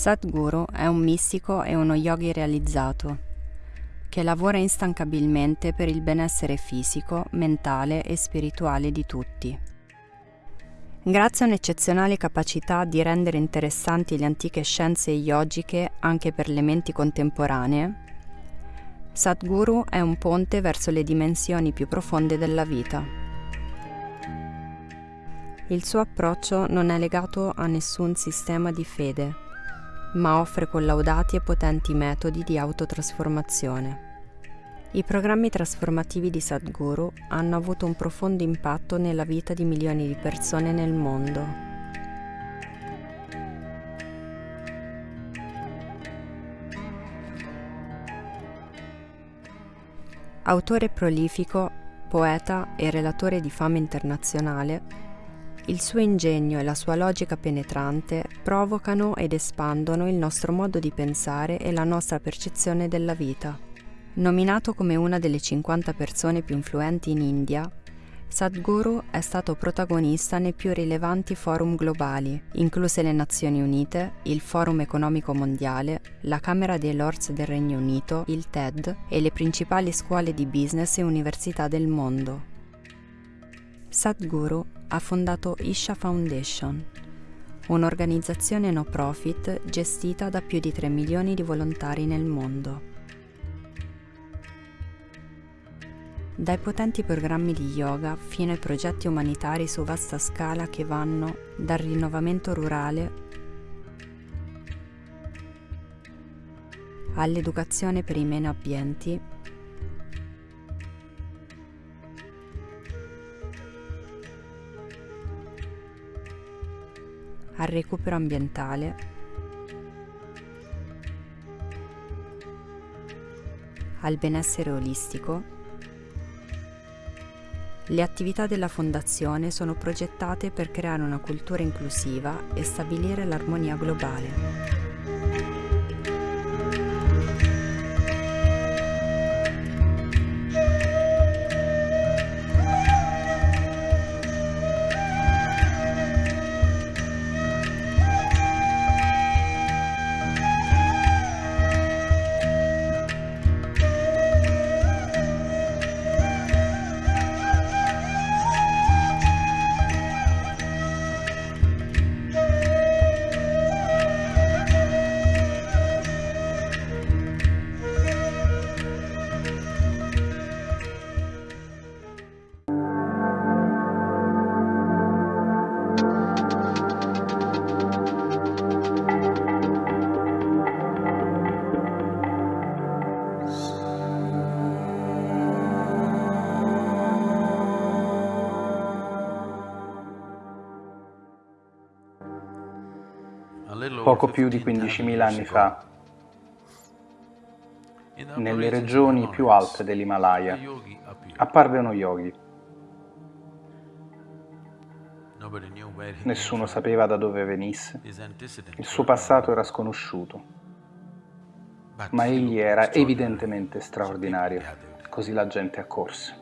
Sadhguru è un mistico e uno yogi realizzato, che lavora instancabilmente per il benessere fisico, mentale e spirituale di tutti. Grazie a un'eccezionale capacità di rendere interessanti le antiche scienze yogiche anche per le menti contemporanee, Sadhguru è un ponte verso le dimensioni più profonde della vita. Il suo approccio non è legato a nessun sistema di fede, ma offre collaudati e potenti metodi di autotrasformazione. I programmi trasformativi di Sadhguru hanno avuto un profondo impatto nella vita di milioni di persone nel mondo. Autore prolifico, poeta e relatore di fama internazionale, il suo ingegno e la sua logica penetrante provocano ed espandono il nostro modo di pensare e la nostra percezione della vita. Nominato come una delle 50 persone più influenti in India, Sadhguru è stato protagonista nei più rilevanti forum globali, incluse le Nazioni Unite, il Forum Economico Mondiale, la Camera dei Lords del Regno Unito, il TED e le principali scuole di business e università del mondo. Sadhguru ha fondato Isha Foundation, un'organizzazione no profit gestita da più di 3 milioni di volontari nel mondo. dai potenti programmi di yoga fino ai progetti umanitari su vasta scala che vanno dal rinnovamento rurale all'educazione per i meno abbienti al recupero ambientale al benessere olistico le attività della Fondazione sono progettate per creare una cultura inclusiva e stabilire l'armonia globale. Poco più di 15.000 anni fa, nelle regioni più alte dell'Himalaya, apparve uno yogi. Nessuno sapeva da dove venisse, il suo passato era sconosciuto, ma egli era evidentemente straordinario, così la gente accorse.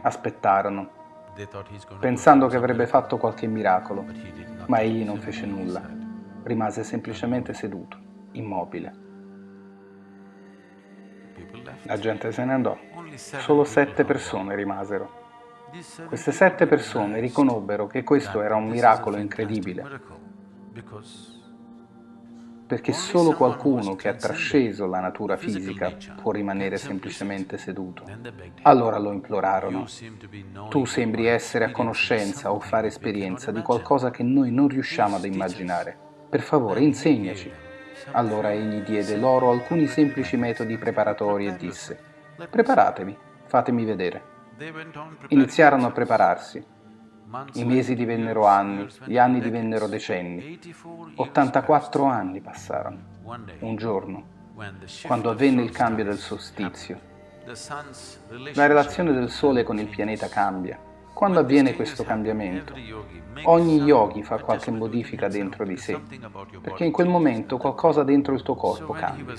Aspettarono, pensando che avrebbe fatto qualche miracolo, ma egli non fece nulla rimase semplicemente seduto, immobile. La gente se ne andò. Solo sette persone rimasero. Queste sette persone riconobbero che questo era un miracolo incredibile, perché solo qualcuno che ha trasceso la natura fisica può rimanere semplicemente seduto. Allora lo implorarono. Tu sembri essere a conoscenza o fare esperienza di qualcosa che noi non riusciamo ad immaginare. Per favore, insegnaci. Allora egli diede loro alcuni semplici metodi preparatori e disse, preparatevi, fatemi vedere. Iniziarono a prepararsi. I mesi divennero anni, gli anni divennero decenni. 84 anni passarono. Un giorno, quando avvenne il cambio del solstizio. La relazione del Sole con il pianeta cambia. Quando avviene questo cambiamento? Ogni yogi fa qualche modifica dentro di sé, perché in quel momento qualcosa dentro il tuo corpo cambia.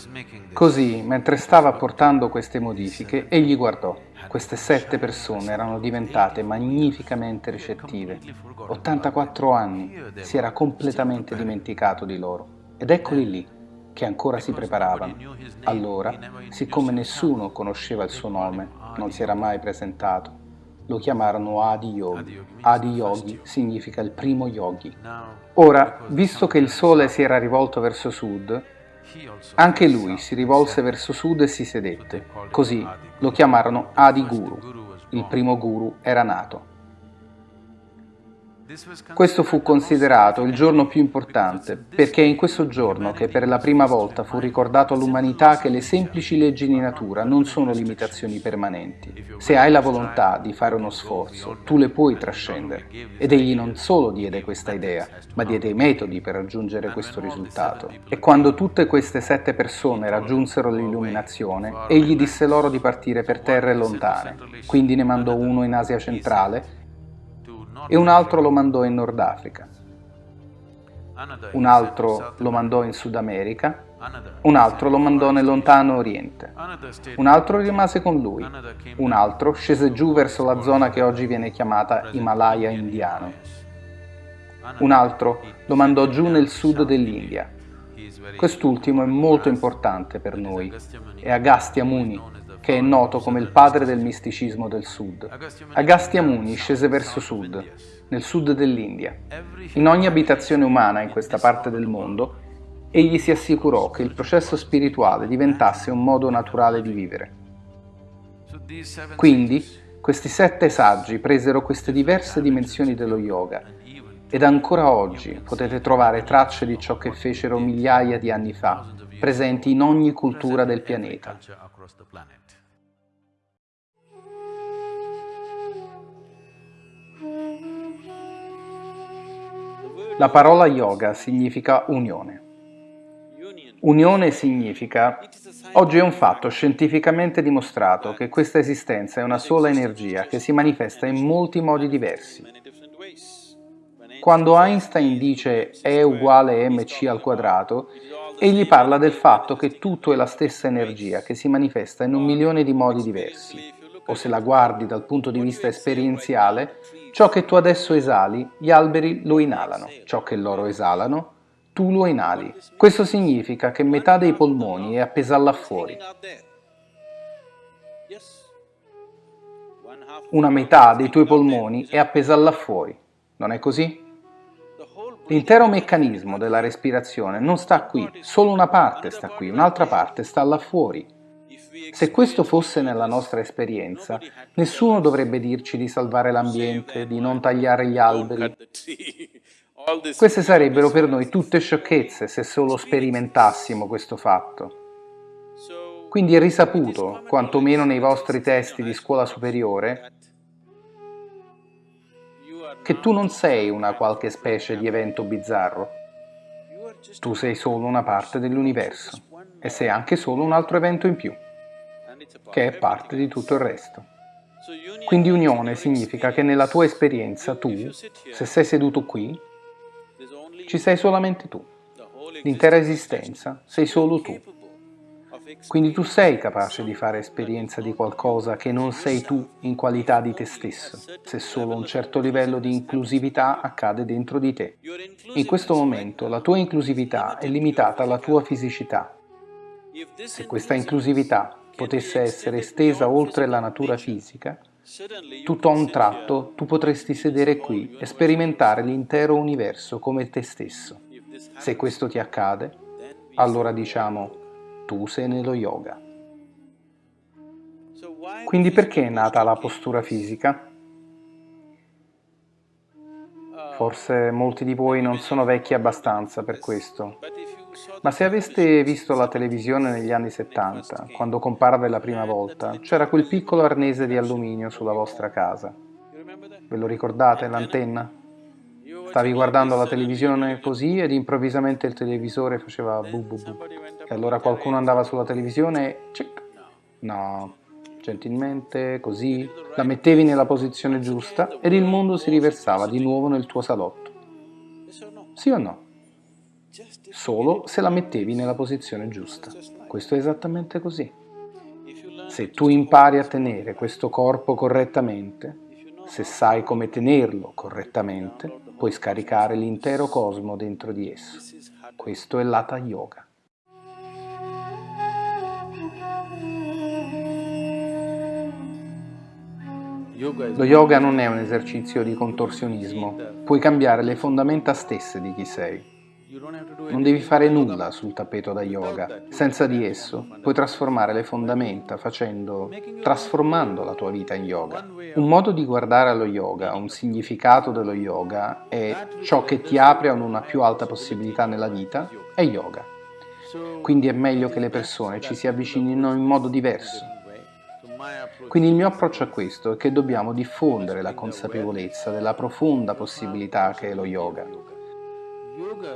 Così, mentre stava apportando queste modifiche, egli guardò. Queste sette persone erano diventate magnificamente ricettive. 84 anni, si era completamente dimenticato di loro ed eccoli lì, che ancora si preparavano. Allora, siccome nessuno conosceva il suo nome, non si era mai presentato, lo chiamarono Adi Yogi. Adi Yogi significa il primo yogi. Ora, visto che il sole si era rivolto verso sud, anche lui si rivolse verso sud e si sedette. Così lo chiamarono Adi Guru. Il primo guru era nato. Questo fu considerato il giorno più importante, perché è in questo giorno che per la prima volta fu ricordato all'umanità che le semplici leggi di natura non sono limitazioni permanenti. Se hai la volontà di fare uno sforzo, tu le puoi trascendere. Ed egli non solo diede questa idea, ma diede i metodi per raggiungere questo risultato. E quando tutte queste sette persone raggiunsero l'illuminazione, egli disse loro di partire per terre lontane. Quindi ne mandò uno in Asia centrale e un altro lo mandò in Nord Africa, un altro lo mandò in Sud America, un altro lo mandò nel lontano Oriente, un altro rimase con lui, un altro scese giù verso la zona che oggi viene chiamata Himalaya indiano, un altro lo mandò giù nel sud dell'India. Quest'ultimo è molto importante per noi, è Agastya Muni, che è noto come il padre del misticismo del sud. Agastya Muni scese verso sud, nel sud dell'India. In ogni abitazione umana in questa parte del mondo, egli si assicurò che il processo spirituale diventasse un modo naturale di vivere. Quindi, questi sette saggi presero queste diverse dimensioni dello yoga ed ancora oggi potete trovare tracce di ciò che fecero migliaia di anni fa, presenti in ogni cultura del pianeta. La parola yoga significa unione. Unione significa, oggi è un fatto scientificamente dimostrato che questa esistenza è una sola energia che si manifesta in molti modi diversi. Quando Einstein dice E uguale mc al quadrato, egli parla del fatto che tutto è la stessa energia che si manifesta in un milione di modi diversi. O se la guardi dal punto di vista esperienziale, Ciò che tu adesso esali, gli alberi lo inalano. Ciò che loro esalano, tu lo inali. Questo significa che metà dei polmoni è appesa là fuori. Una metà dei tuoi polmoni è appesa là fuori. Non è così? L'intero meccanismo della respirazione non sta qui, solo una parte sta qui, un'altra parte sta là fuori. Se questo fosse nella nostra esperienza, nessuno dovrebbe dirci di salvare l'ambiente, di non tagliare gli alberi. Queste sarebbero per noi tutte sciocchezze se solo sperimentassimo questo fatto. Quindi è risaputo, quantomeno nei vostri testi di scuola superiore, che tu non sei una qualche specie di evento bizzarro. Tu sei solo una parte dell'universo e sei anche solo un altro evento in più che è parte di tutto il resto. Quindi unione significa che nella tua esperienza tu, se sei seduto qui, ci sei solamente tu. L'intera esistenza sei solo tu. Quindi tu sei capace di fare esperienza di qualcosa che non sei tu in qualità di te stesso, se solo un certo livello di inclusività accade dentro di te. In questo momento la tua inclusività è limitata alla tua fisicità. Se questa inclusività potesse essere estesa oltre la natura fisica, tutto a un tratto tu potresti sedere qui e sperimentare l'intero universo come te stesso. Se questo ti accade, allora diciamo tu sei nello yoga. Quindi perché è nata la postura fisica? Forse molti di voi non sono vecchi abbastanza per questo, ma se aveste visto la televisione negli anni 70, quando comparve la prima volta, c'era quel piccolo arnese di alluminio sulla vostra casa. Ve lo ricordate, l'antenna? Stavi guardando la televisione così ed improvvisamente il televisore faceva bu bu bu. E allora qualcuno andava sulla televisione e... Cic. No, gentilmente, così, la mettevi nella posizione giusta ed il mondo si riversava di nuovo nel tuo salotto. Sì o no? Solo se la mettevi nella posizione giusta. Questo è esattamente così. Se tu impari a tenere questo corpo correttamente, se sai come tenerlo correttamente, puoi scaricare l'intero cosmo dentro di esso. Questo è l'Hatha Yoga. Lo yoga non è un esercizio di contorsionismo, puoi cambiare le fondamenta stesse di chi sei. Non devi fare nulla sul tappeto da yoga, senza di esso puoi trasformare le fondamenta facendo, trasformando la tua vita in yoga. Un modo di guardare allo yoga, un significato dello yoga è ciò che ti apre a una più alta possibilità nella vita, è yoga. Quindi è meglio che le persone ci si avvicinino in modo diverso, quindi il mio approccio a questo è che dobbiamo diffondere la consapevolezza della profonda possibilità che è lo yoga.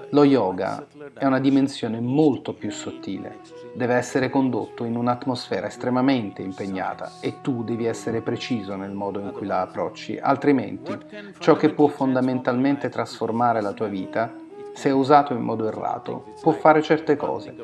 Lo yoga è una dimensione molto più sottile, deve essere condotto in un'atmosfera estremamente impegnata e tu devi essere preciso nel modo in cui la approcci, altrimenti ciò che può fondamentalmente trasformare la tua vita se usato in modo errato, può fare certe cose.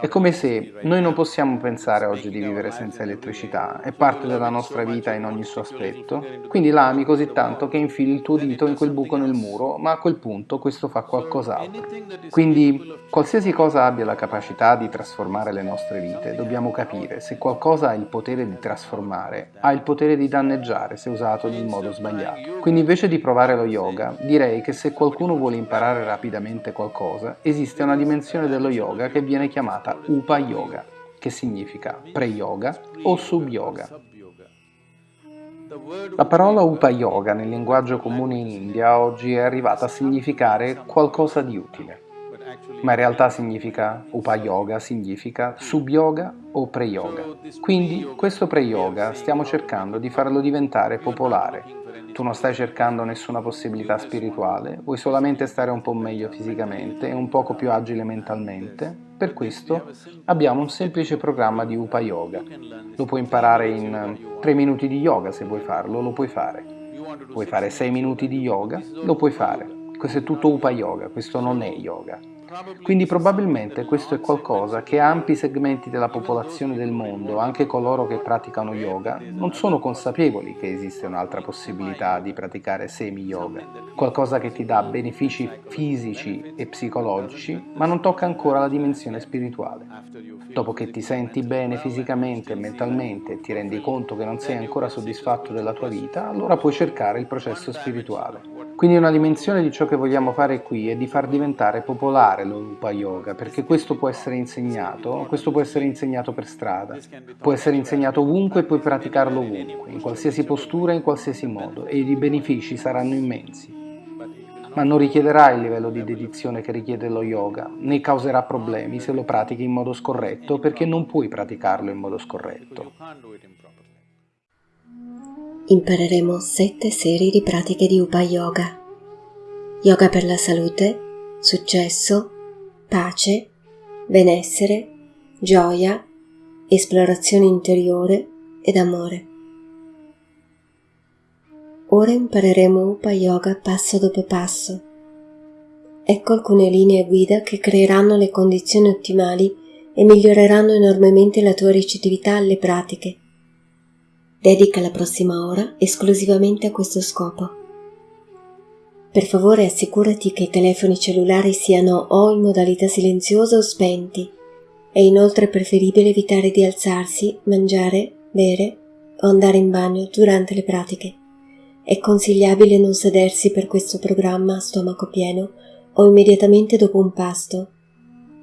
È come se noi non possiamo pensare oggi di vivere senza elettricità, è parte della nostra vita in ogni suo aspetto, quindi la ami così tanto che infili il tuo dito in quel buco nel muro, ma a quel punto questo fa qualcos'altro. Quindi, qualsiasi cosa abbia la capacità di trasformare le nostre vite, dobbiamo capire se qualcosa ha il potere di trasformare, ha il potere di danneggiare se usato nel modo sbagliato. Quindi invece di provare lo yoga, direi che se qualcuno vuole imparare rapidamente veramente qualcosa, esiste una dimensione dello yoga che viene chiamata Upa Yoga, che significa pre-yoga o sub-yoga. La parola Upa Yoga nel linguaggio comune in India oggi è arrivata a significare qualcosa di utile, ma in realtà significa Upa Yoga, significa sub-yoga o pre-yoga. Quindi questo pre-yoga stiamo cercando di farlo diventare popolare, tu non stai cercando nessuna possibilità spirituale, vuoi solamente stare un po' meglio fisicamente e un poco più agile mentalmente, per questo abbiamo un semplice programma di Upa Yoga. Lo puoi imparare in 3 minuti di yoga se vuoi farlo, lo puoi fare. Vuoi fare 6 minuti di yoga? Lo puoi fare. Questo è tutto Upa Yoga, questo non è yoga. Quindi probabilmente questo è qualcosa che ampi segmenti della popolazione del mondo, anche coloro che praticano yoga, non sono consapevoli che esiste un'altra possibilità di praticare semi-yoga, qualcosa che ti dà benefici fisici e psicologici, ma non tocca ancora la dimensione spirituale. Dopo che ti senti bene fisicamente e mentalmente e ti rendi conto che non sei ancora soddisfatto della tua vita, allora puoi cercare il processo spirituale. Quindi una dimensione di ciò che vogliamo fare qui è di far diventare popolare lo Upa Yoga, perché questo può essere insegnato, questo può essere insegnato per strada, può essere insegnato ovunque e puoi praticarlo ovunque, in qualsiasi postura, in qualsiasi modo, e i benefici saranno immensi. Ma non richiederà il livello di dedizione che richiede lo yoga, né causerà problemi se lo pratichi in modo scorretto, perché non puoi praticarlo in modo scorretto impareremo sette serie di pratiche di Upa Yoga. Yoga per la salute, successo, pace, benessere, gioia, esplorazione interiore ed amore. Ora impareremo Upa Yoga passo dopo passo. Ecco alcune linee guida che creeranno le condizioni ottimali e miglioreranno enormemente la tua ricettività alle pratiche Dedica la prossima ora esclusivamente a questo scopo. Per favore assicurati che i telefoni cellulari siano o in modalità silenziosa o spenti. È inoltre preferibile evitare di alzarsi, mangiare, bere o andare in bagno durante le pratiche. È consigliabile non sedersi per questo programma a stomaco pieno o immediatamente dopo un pasto.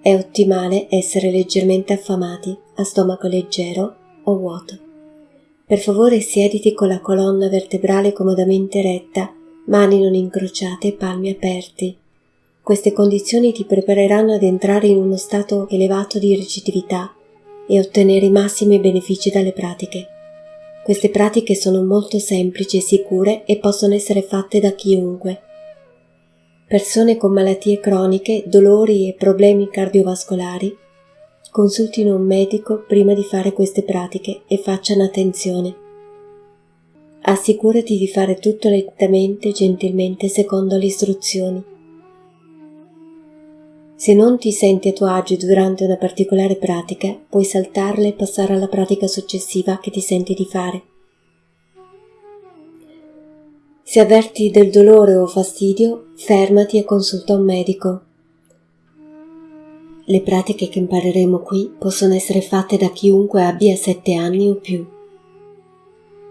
È ottimale essere leggermente affamati, a stomaco leggero o vuoto. Per favore siediti con la colonna vertebrale comodamente retta, mani non incrociate e palmi aperti. Queste condizioni ti prepareranno ad entrare in uno stato elevato di recettività e ottenere i massimi benefici dalle pratiche. Queste pratiche sono molto semplici e sicure e possono essere fatte da chiunque. Persone con malattie croniche, dolori e problemi cardiovascolari consultino un medico prima di fare queste pratiche e facciano attenzione. Assicurati di fare tutto lentamente e gentilmente secondo le istruzioni. Se non ti senti a tuo agio durante una particolare pratica, puoi saltarla e passare alla pratica successiva che ti senti di fare. Se avverti del dolore o fastidio, fermati e consulta un medico. Le pratiche che impareremo qui possono essere fatte da chiunque abbia sette anni o più.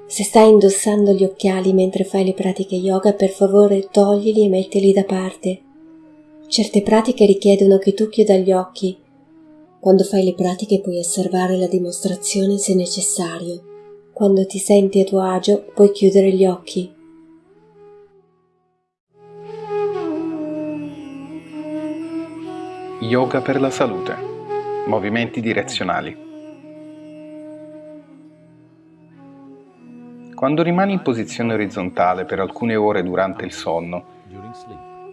Se stai indossando gli occhiali mentre fai le pratiche yoga, per favore toglili e mettili da parte. Certe pratiche richiedono che tu chiuda gli occhi. Quando fai le pratiche puoi osservare la dimostrazione se necessario. Quando ti senti a tuo agio puoi chiudere gli occhi. Yoga per la salute. Movimenti direzionali. Quando rimani in posizione orizzontale per alcune ore durante il sonno,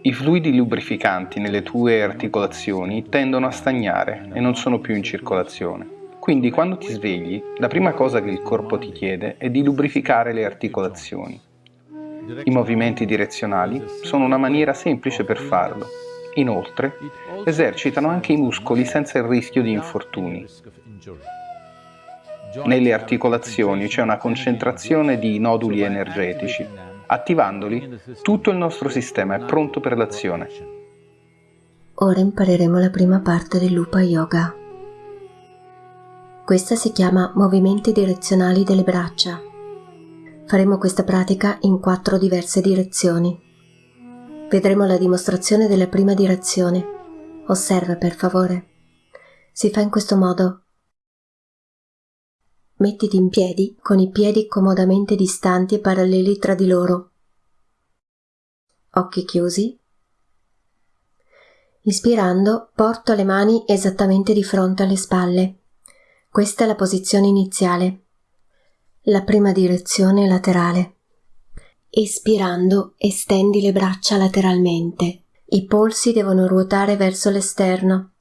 i fluidi lubrificanti nelle tue articolazioni tendono a stagnare e non sono più in circolazione. Quindi quando ti svegli, la prima cosa che il corpo ti chiede è di lubrificare le articolazioni. I movimenti direzionali sono una maniera semplice per farlo. Inoltre, esercitano anche i muscoli senza il rischio di infortuni. Nelle articolazioni c'è una concentrazione di noduli energetici. Attivandoli, tutto il nostro sistema è pronto per l'azione. Ora impareremo la prima parte dell'Upa Yoga. Questa si chiama movimenti direzionali delle braccia. Faremo questa pratica in quattro diverse direzioni. Vedremo la dimostrazione della prima direzione. Osserva per favore. Si fa in questo modo Mettiti in piedi con i piedi comodamente distanti e paralleli tra di loro. Occhi chiusi. Ispirando, porto le mani esattamente di fronte alle spalle. Questa è la posizione iniziale. La prima direzione laterale. Espirando, estendi le braccia lateralmente. I polsi devono ruotare verso l'esterno.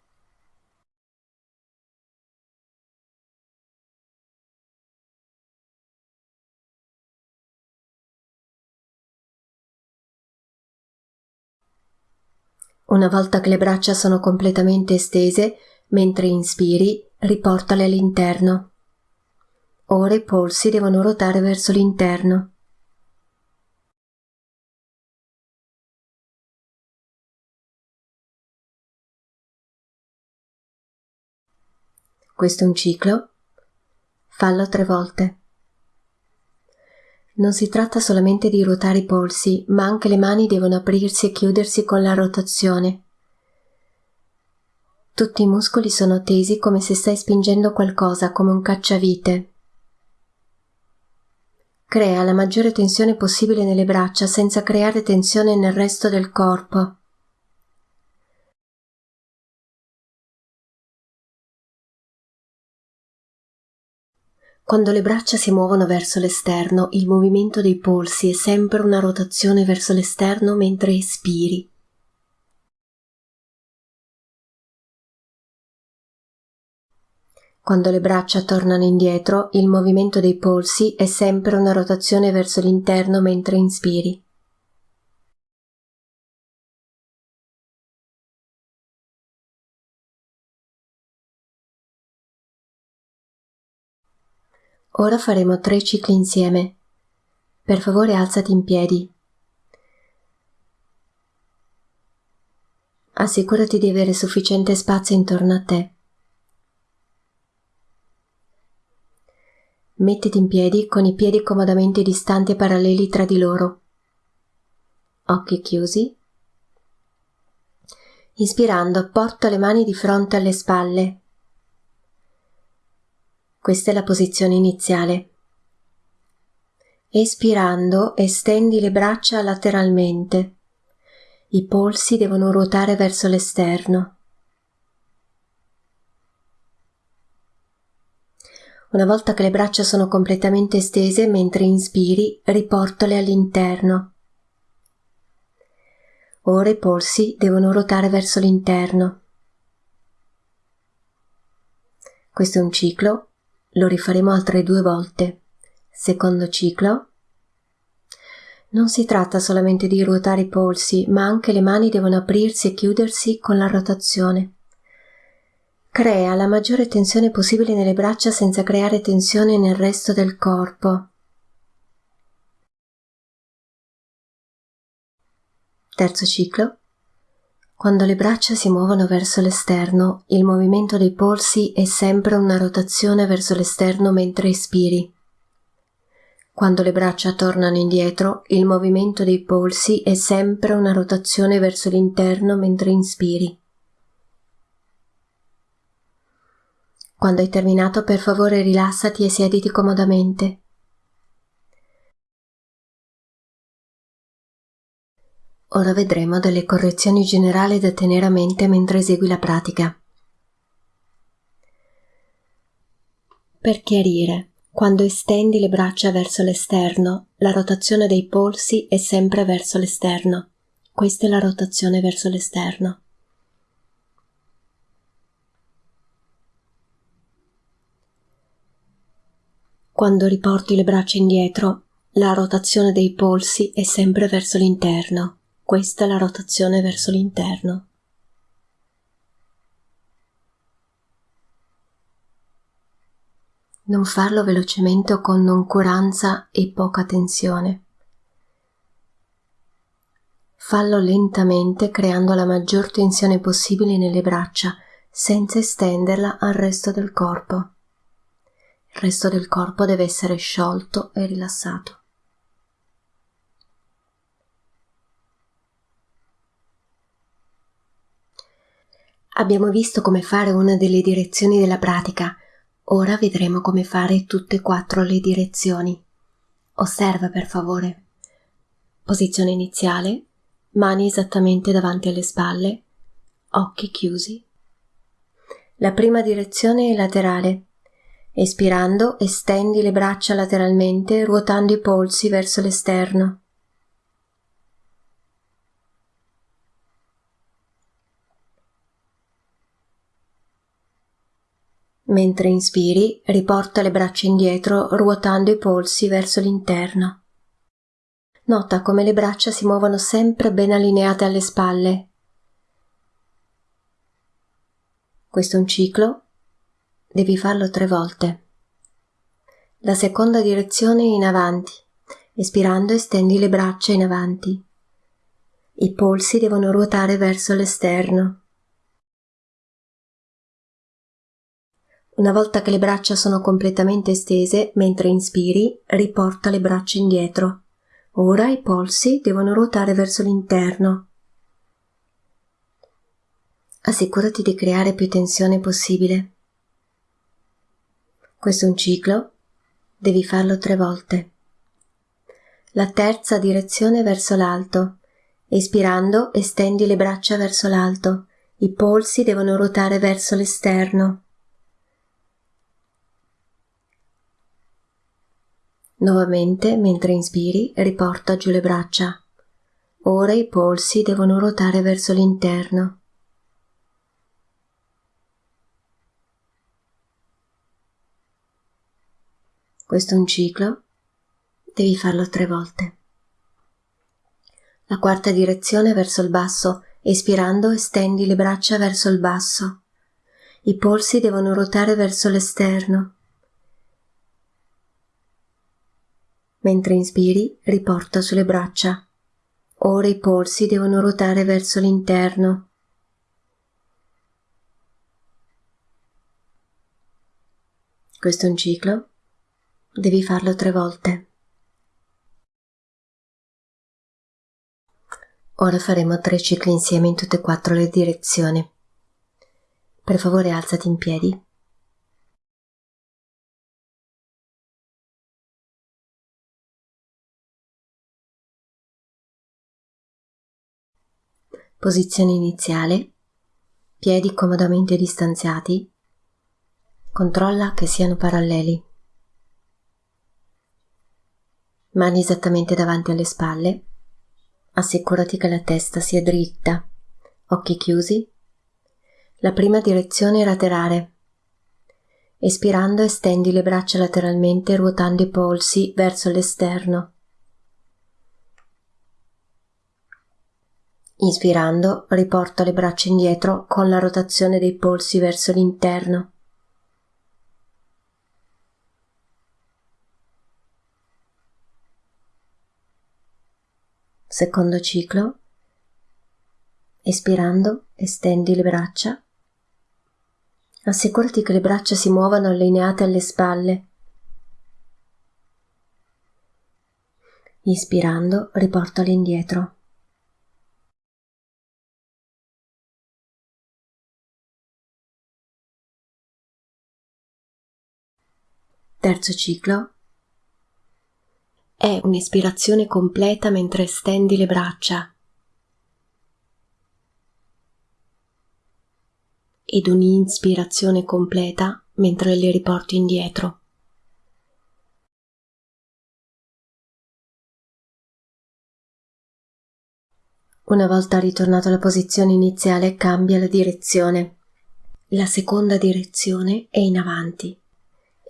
Una volta che le braccia sono completamente estese, mentre inspiri, riportale all'interno. Ora i polsi devono ruotare verso l'interno. Questo è un ciclo. Fallo tre volte. Non si tratta solamente di ruotare i polsi, ma anche le mani devono aprirsi e chiudersi con la rotazione. Tutti i muscoli sono tesi come se stai spingendo qualcosa, come un cacciavite. Crea la maggiore tensione possibile nelle braccia senza creare tensione nel resto del corpo. Quando le braccia si muovono verso l'esterno, il movimento dei polsi è sempre una rotazione verso l'esterno mentre espiri. Quando le braccia tornano indietro, il movimento dei polsi è sempre una rotazione verso l'interno mentre inspiri. Ora faremo tre cicli insieme. Per favore alzati in piedi. Assicurati di avere sufficiente spazio intorno a te. Mettiti in piedi con i piedi comodamente distanti e paralleli tra di loro. Occhi chiusi. Inspirando, porta le mani di fronte alle spalle questa è la posizione iniziale. Espirando, estendi le braccia lateralmente. I polsi devono ruotare verso l'esterno. Una volta che le braccia sono completamente estese, mentre inspiri, riportale all'interno. Ora i polsi devono ruotare verso l'interno. Questo è un ciclo lo rifaremo altre due volte. Secondo ciclo. Non si tratta solamente di ruotare i polsi, ma anche le mani devono aprirsi e chiudersi con la rotazione. Crea la maggiore tensione possibile nelle braccia senza creare tensione nel resto del corpo. Terzo ciclo. Quando le braccia si muovono verso l'esterno, il movimento dei polsi è sempre una rotazione verso l'esterno mentre espiri. Quando le braccia tornano indietro, il movimento dei polsi è sempre una rotazione verso l'interno mentre inspiri. Quando hai terminato, per favore rilassati e siediti comodamente. Ora vedremo delle correzioni generali da tenere a mente mentre esegui la pratica. Per chiarire, quando estendi le braccia verso l'esterno, la rotazione dei polsi è sempre verso l'esterno. Questa è la rotazione verso l'esterno. Quando riporti le braccia indietro, la rotazione dei polsi è sempre verso l'interno. Questa è la rotazione verso l'interno. Non farlo velocemente o con noncuranza e poca tensione. Fallo lentamente creando la maggior tensione possibile nelle braccia senza estenderla al resto del corpo. Il resto del corpo deve essere sciolto e rilassato. Abbiamo visto come fare una delle direzioni della pratica, ora vedremo come fare tutte e quattro le direzioni. Osserva per favore. Posizione iniziale, mani esattamente davanti alle spalle, occhi chiusi. La prima direzione è laterale. Espirando, estendi le braccia lateralmente, ruotando i polsi verso l'esterno. Mentre inspiri, riporta le braccia indietro ruotando i polsi verso l'interno. Nota come le braccia si muovono sempre ben allineate alle spalle. Questo è un ciclo, devi farlo tre volte. La seconda direzione in avanti. Espirando estendi le braccia in avanti. I polsi devono ruotare verso l'esterno. Una volta che le braccia sono completamente estese, mentre inspiri, riporta le braccia indietro. Ora i polsi devono ruotare verso l'interno. Assicurati di creare più tensione possibile. Questo è un ciclo, devi farlo tre volte. La terza direzione verso l'alto. Espirando, estendi le braccia verso l'alto. I polsi devono ruotare verso l'esterno. Nuovamente, mentre inspiri, riporta giù le braccia. Ora i polsi devono ruotare verso l'interno. Questo è un ciclo, devi farlo tre volte. La quarta direzione verso il basso, espirando estendi le braccia verso il basso. I polsi devono ruotare verso l'esterno. Mentre inspiri, riporta sulle braccia. Ora i polsi devono ruotare verso l'interno. Questo è un ciclo. Devi farlo tre volte. Ora faremo tre cicli insieme in tutte e quattro le direzioni. Per favore alzati in piedi. Posizione iniziale. Piedi comodamente distanziati. Controlla che siano paralleli. Mani esattamente davanti alle spalle. Assicurati che la testa sia dritta. Occhi chiusi. La prima direzione è laterale. Espirando estendi le braccia lateralmente ruotando i polsi verso l'esterno. Inspirando, riporto le braccia indietro con la rotazione dei polsi verso l'interno. Secondo ciclo. Espirando, estendi le braccia. Assicurati che le braccia si muovano allineate alle spalle. Ispirando, riportali indietro. Terzo ciclo. È un'ispirazione completa mentre stendi le braccia. Ed un'inspirazione completa mentre le riporti indietro. Una volta ritornato alla posizione iniziale cambia la direzione. La seconda direzione è in avanti.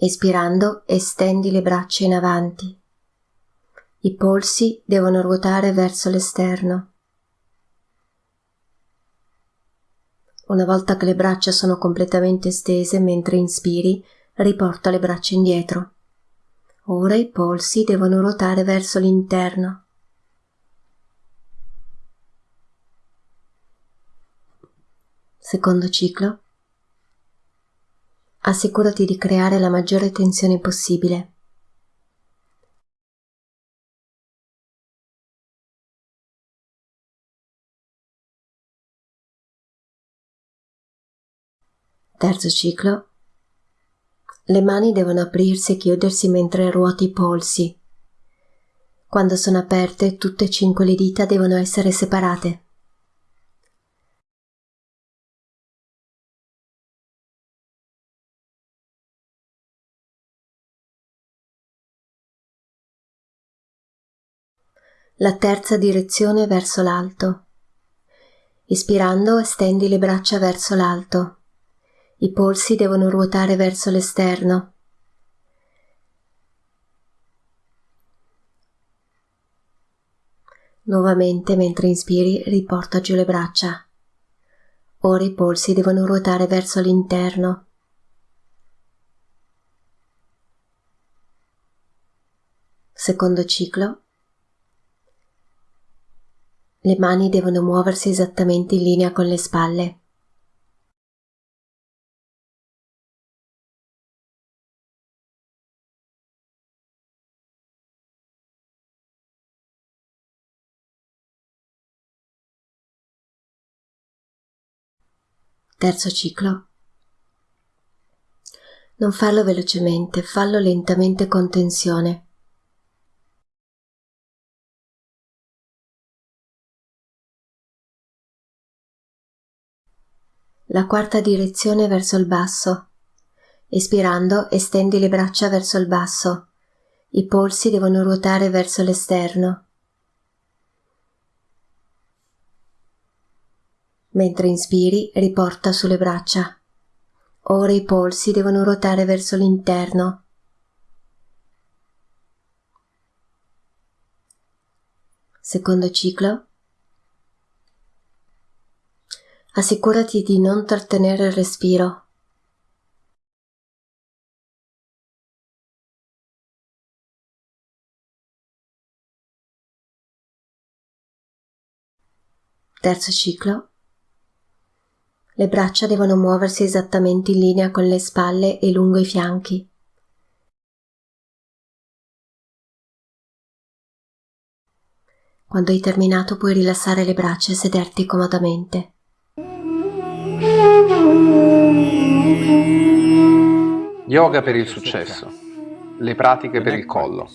Espirando, estendi le braccia in avanti. I polsi devono ruotare verso l'esterno. Una volta che le braccia sono completamente stese mentre inspiri, riporta le braccia indietro. Ora i polsi devono ruotare verso l'interno. Secondo ciclo assicurati di creare la maggiore tensione possibile. Terzo ciclo. Le mani devono aprirsi e chiudersi mentre ruoti i polsi. Quando sono aperte, tutte e cinque le dita devono essere separate. La terza direzione verso l'alto. Ispirando estendi le braccia verso l'alto. I polsi devono ruotare verso l'esterno. Nuovamente mentre inspiri riporta giù le braccia. Ora i polsi devono ruotare verso l'interno. Secondo ciclo le mani devono muoversi esattamente in linea con le spalle. Terzo ciclo. Non farlo velocemente, fallo lentamente con tensione. La quarta direzione verso il basso. Espirando, estendi le braccia verso il basso. I polsi devono ruotare verso l'esterno. Mentre inspiri, riporta sulle braccia. Ora i polsi devono ruotare verso l'interno. Secondo ciclo. Assicurati di non trattenere il respiro. Terzo ciclo. Le braccia devono muoversi esattamente in linea con le spalle e lungo i fianchi. Quando hai terminato puoi rilassare le braccia e sederti comodamente. Yoga per il successo. Le pratiche per il collo.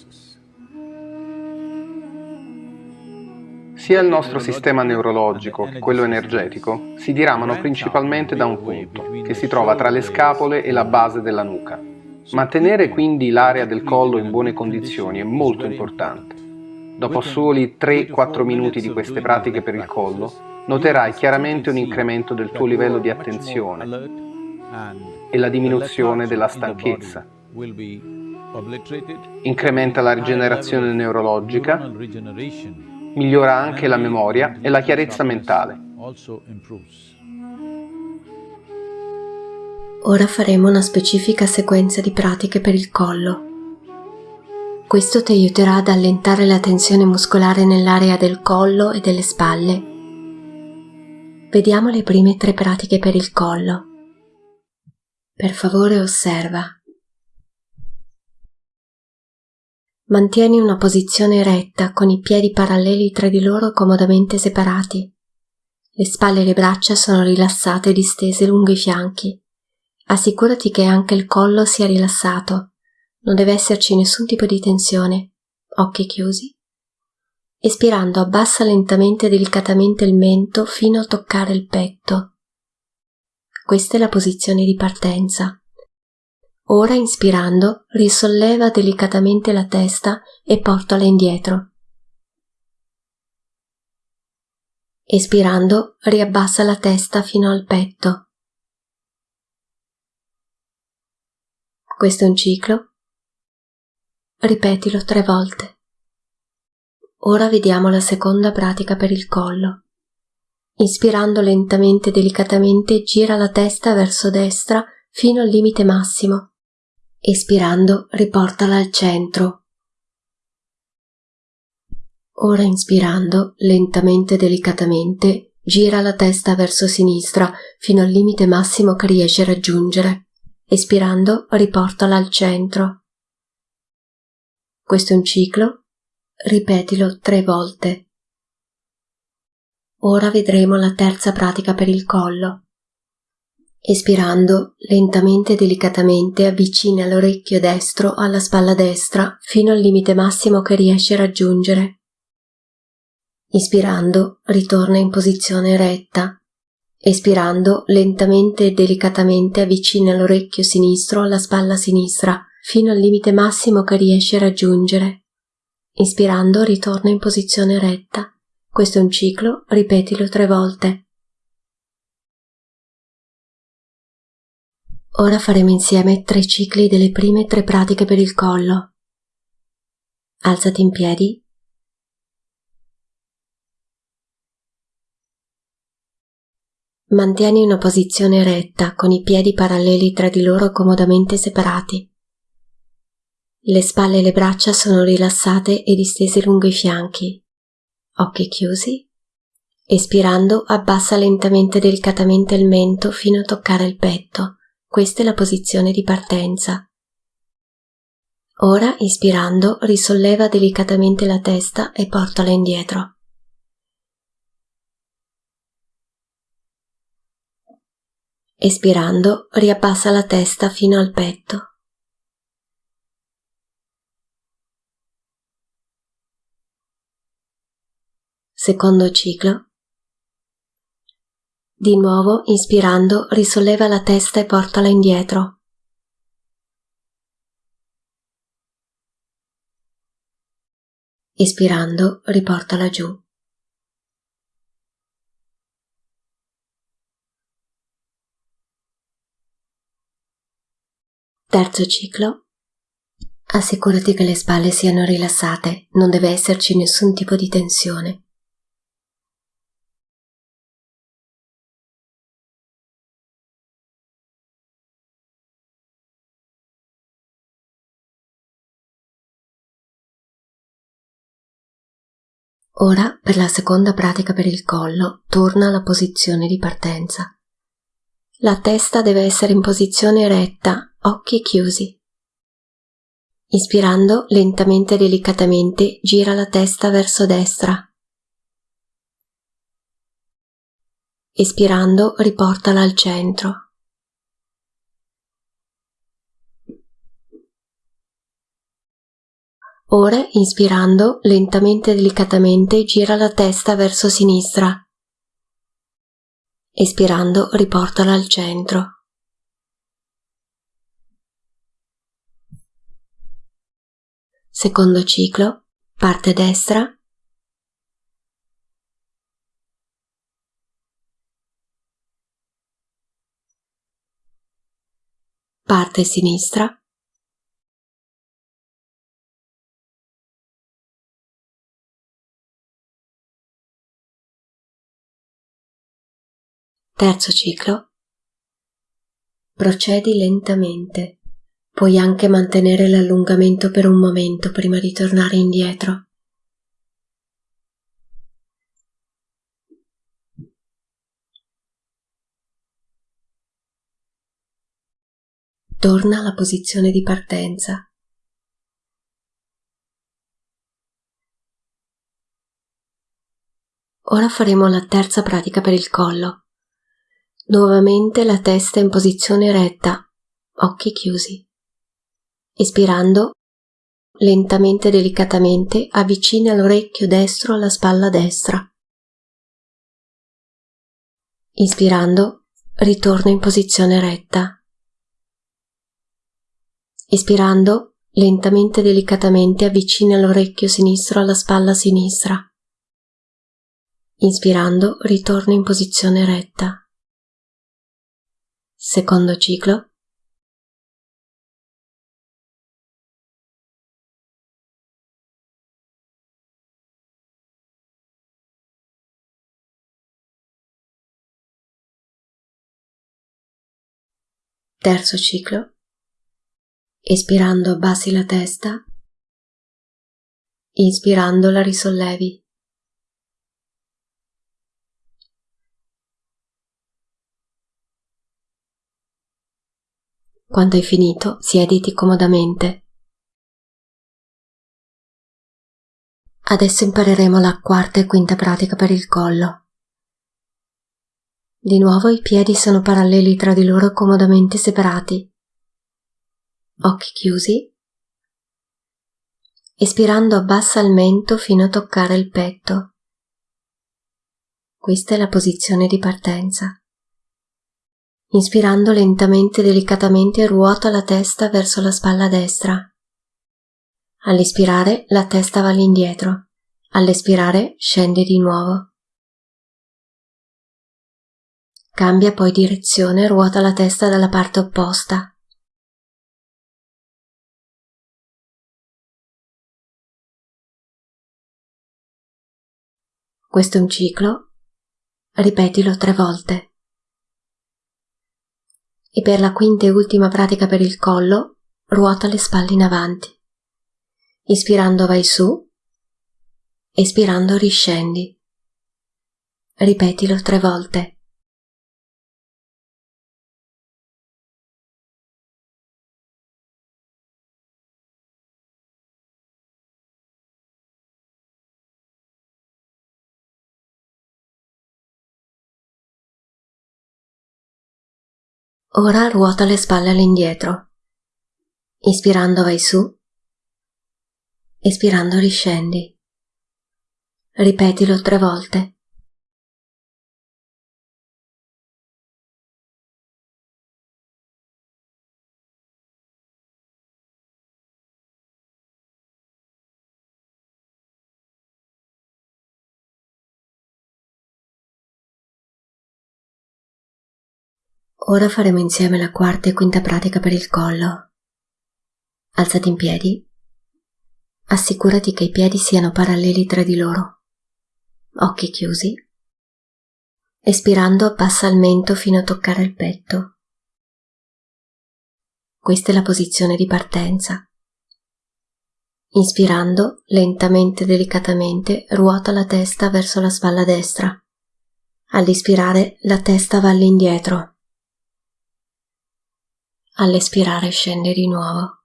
Sia il nostro sistema neurologico che quello energetico si diramano principalmente da un punto, che si trova tra le scapole e la base della nuca. Mantenere quindi l'area del collo in buone condizioni è molto importante. Dopo soli 3-4 minuti di queste pratiche per il collo, noterai chiaramente un incremento del tuo livello di attenzione e la diminuzione della stanchezza. Incrementa la rigenerazione neurologica, migliora anche la memoria e la chiarezza mentale. Ora faremo una specifica sequenza di pratiche per il collo. Questo ti aiuterà ad allentare la tensione muscolare nell'area del collo e delle spalle vediamo le prime tre pratiche per il collo. Per favore osserva. Mantieni una posizione retta con i piedi paralleli tra di loro comodamente separati. Le spalle e le braccia sono rilassate e distese lungo i fianchi. Assicurati che anche il collo sia rilassato. Non deve esserci nessun tipo di tensione. Occhi chiusi. Espirando abbassa lentamente e delicatamente il mento fino a toccare il petto. Questa è la posizione di partenza. Ora inspirando risolleva delicatamente la testa e portala indietro. Espirando riabbassa la testa fino al petto. Questo è un ciclo. Ripetilo tre volte. Ora vediamo la seconda pratica per il collo. Inspirando lentamente e delicatamente gira la testa verso destra fino al limite massimo. Espirando, riportala al centro. Ora inspirando, lentamente e delicatamente, gira la testa verso sinistra fino al limite massimo che riesce a raggiungere. Espirando, riportala al centro. Questo è un ciclo. Ripetilo tre volte. Ora vedremo la terza pratica per il collo. Espirando, lentamente e delicatamente avvicina l'orecchio destro alla spalla destra fino al limite massimo che riesce a raggiungere. Ispirando, ritorna in posizione retta. Espirando, lentamente e delicatamente avvicina l'orecchio sinistro alla spalla sinistra fino al limite massimo che riesce a raggiungere. Ispirando, ritorna in posizione retta. Questo è un ciclo, ripetilo tre volte. Ora faremo insieme tre cicli delle prime tre pratiche per il collo. Alzati in piedi. Mantieni una posizione retta con i piedi paralleli tra di loro comodamente separati. Le spalle e le braccia sono rilassate e distese lungo i fianchi. Occhi chiusi. Espirando abbassa lentamente e delicatamente il mento fino a toccare il petto questa è la posizione di partenza. Ora, ispirando, risolleva delicatamente la testa e portala indietro. Espirando, riabbassa la testa fino al petto. Secondo ciclo. Di nuovo, inspirando, risolleva la testa e portala indietro. Espirando, riportala giù. Terzo ciclo. Assicurati che le spalle siano rilassate, non deve esserci nessun tipo di tensione. Ora, per la seconda pratica per il collo, torna alla posizione di partenza. La testa deve essere in posizione retta, occhi chiusi. Ispirando lentamente e delicatamente, gira la testa verso destra. Espirando, riportala al centro. Ora, inspirando, lentamente e delicatamente gira la testa verso sinistra. Espirando, riportala al centro. Secondo ciclo, parte destra. Parte sinistra. Terzo ciclo. Procedi lentamente. Puoi anche mantenere l'allungamento per un momento prima di tornare indietro. Torna alla posizione di partenza. Ora faremo la terza pratica per il collo. Nuovamente la testa in posizione retta, occhi chiusi. Espirando, lentamente e delicatamente avvicina l'orecchio destro alla spalla destra. Inspirando, ritorna in posizione retta. Espirando, lentamente e delicatamente avvicina l'orecchio sinistro alla spalla sinistra. Inspirando, ritorna in posizione retta. Secondo ciclo. Terzo ciclo. Espirando abbassi la testa, inspirando la risollevi. Quando hai finito, siediti comodamente. Adesso impareremo la quarta e quinta pratica per il collo. Di nuovo i piedi sono paralleli tra di loro comodamente separati occhi chiusi. Espirando abbassa il mento fino a toccare il petto. Questa è la posizione di partenza. Inspirando lentamente e delicatamente ruota la testa verso la spalla destra. All'espirare la testa va all'indietro. All'espirare scende di nuovo. Cambia poi direzione e ruota la testa dalla parte opposta. Questo è un ciclo, ripetilo tre volte. E per la quinta e ultima pratica per il collo, ruota le spalle in avanti. Ispirando vai su, espirando riscendi. Ripetilo tre volte. Ora ruota le spalle all'indietro. Ispirando vai su. Espirando riscendi. Ripetilo tre volte. Ora faremo insieme la quarta e quinta pratica per il collo. Alzati in piedi. Assicurati che i piedi siano paralleli tra di loro. Occhi chiusi. Espirando abbassa il mento fino a toccare il petto. Questa è la posizione di partenza. Inspirando, lentamente e delicatamente, ruota la testa verso la spalla destra. All'ispirare, la testa va all'indietro all'espirare scende di nuovo.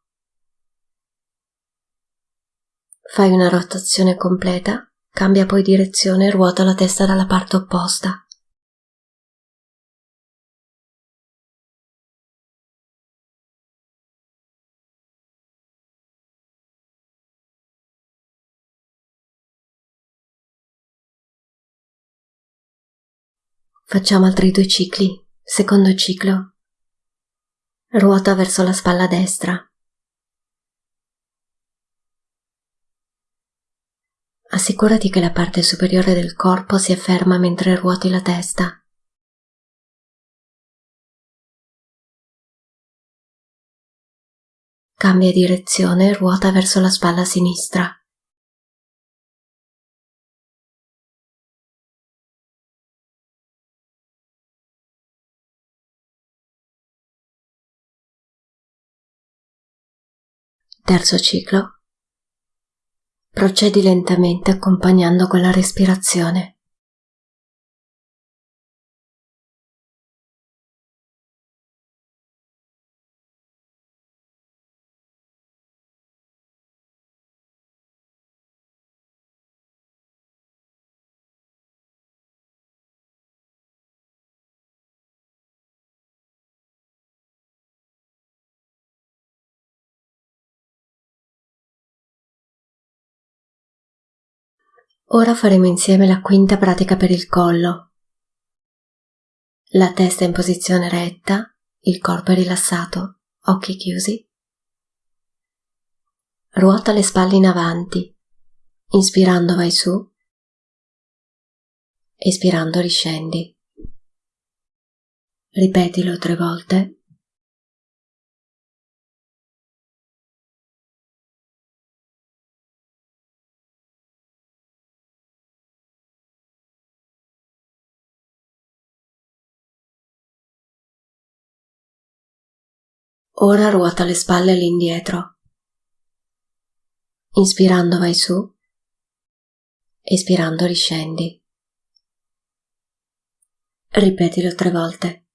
Fai una rotazione completa, cambia poi direzione e ruota la testa dalla parte opposta. Facciamo altri due cicli. Secondo ciclo, Ruota verso la spalla destra. Assicurati che la parte superiore del corpo sia ferma mentre ruoti la testa. Cambia direzione e ruota verso la spalla sinistra. Terzo ciclo. Procedi lentamente accompagnando con la respirazione. Ora faremo insieme la quinta pratica per il collo. La testa in posizione retta, il corpo è rilassato, occhi chiusi. Ruota le spalle in avanti. Inspirando vai su. Espirando riscendi. Ripetilo tre volte. Ora ruota le spalle all'indietro. Inspirando vai su, espirando riscendi. Ripetilo tre volte.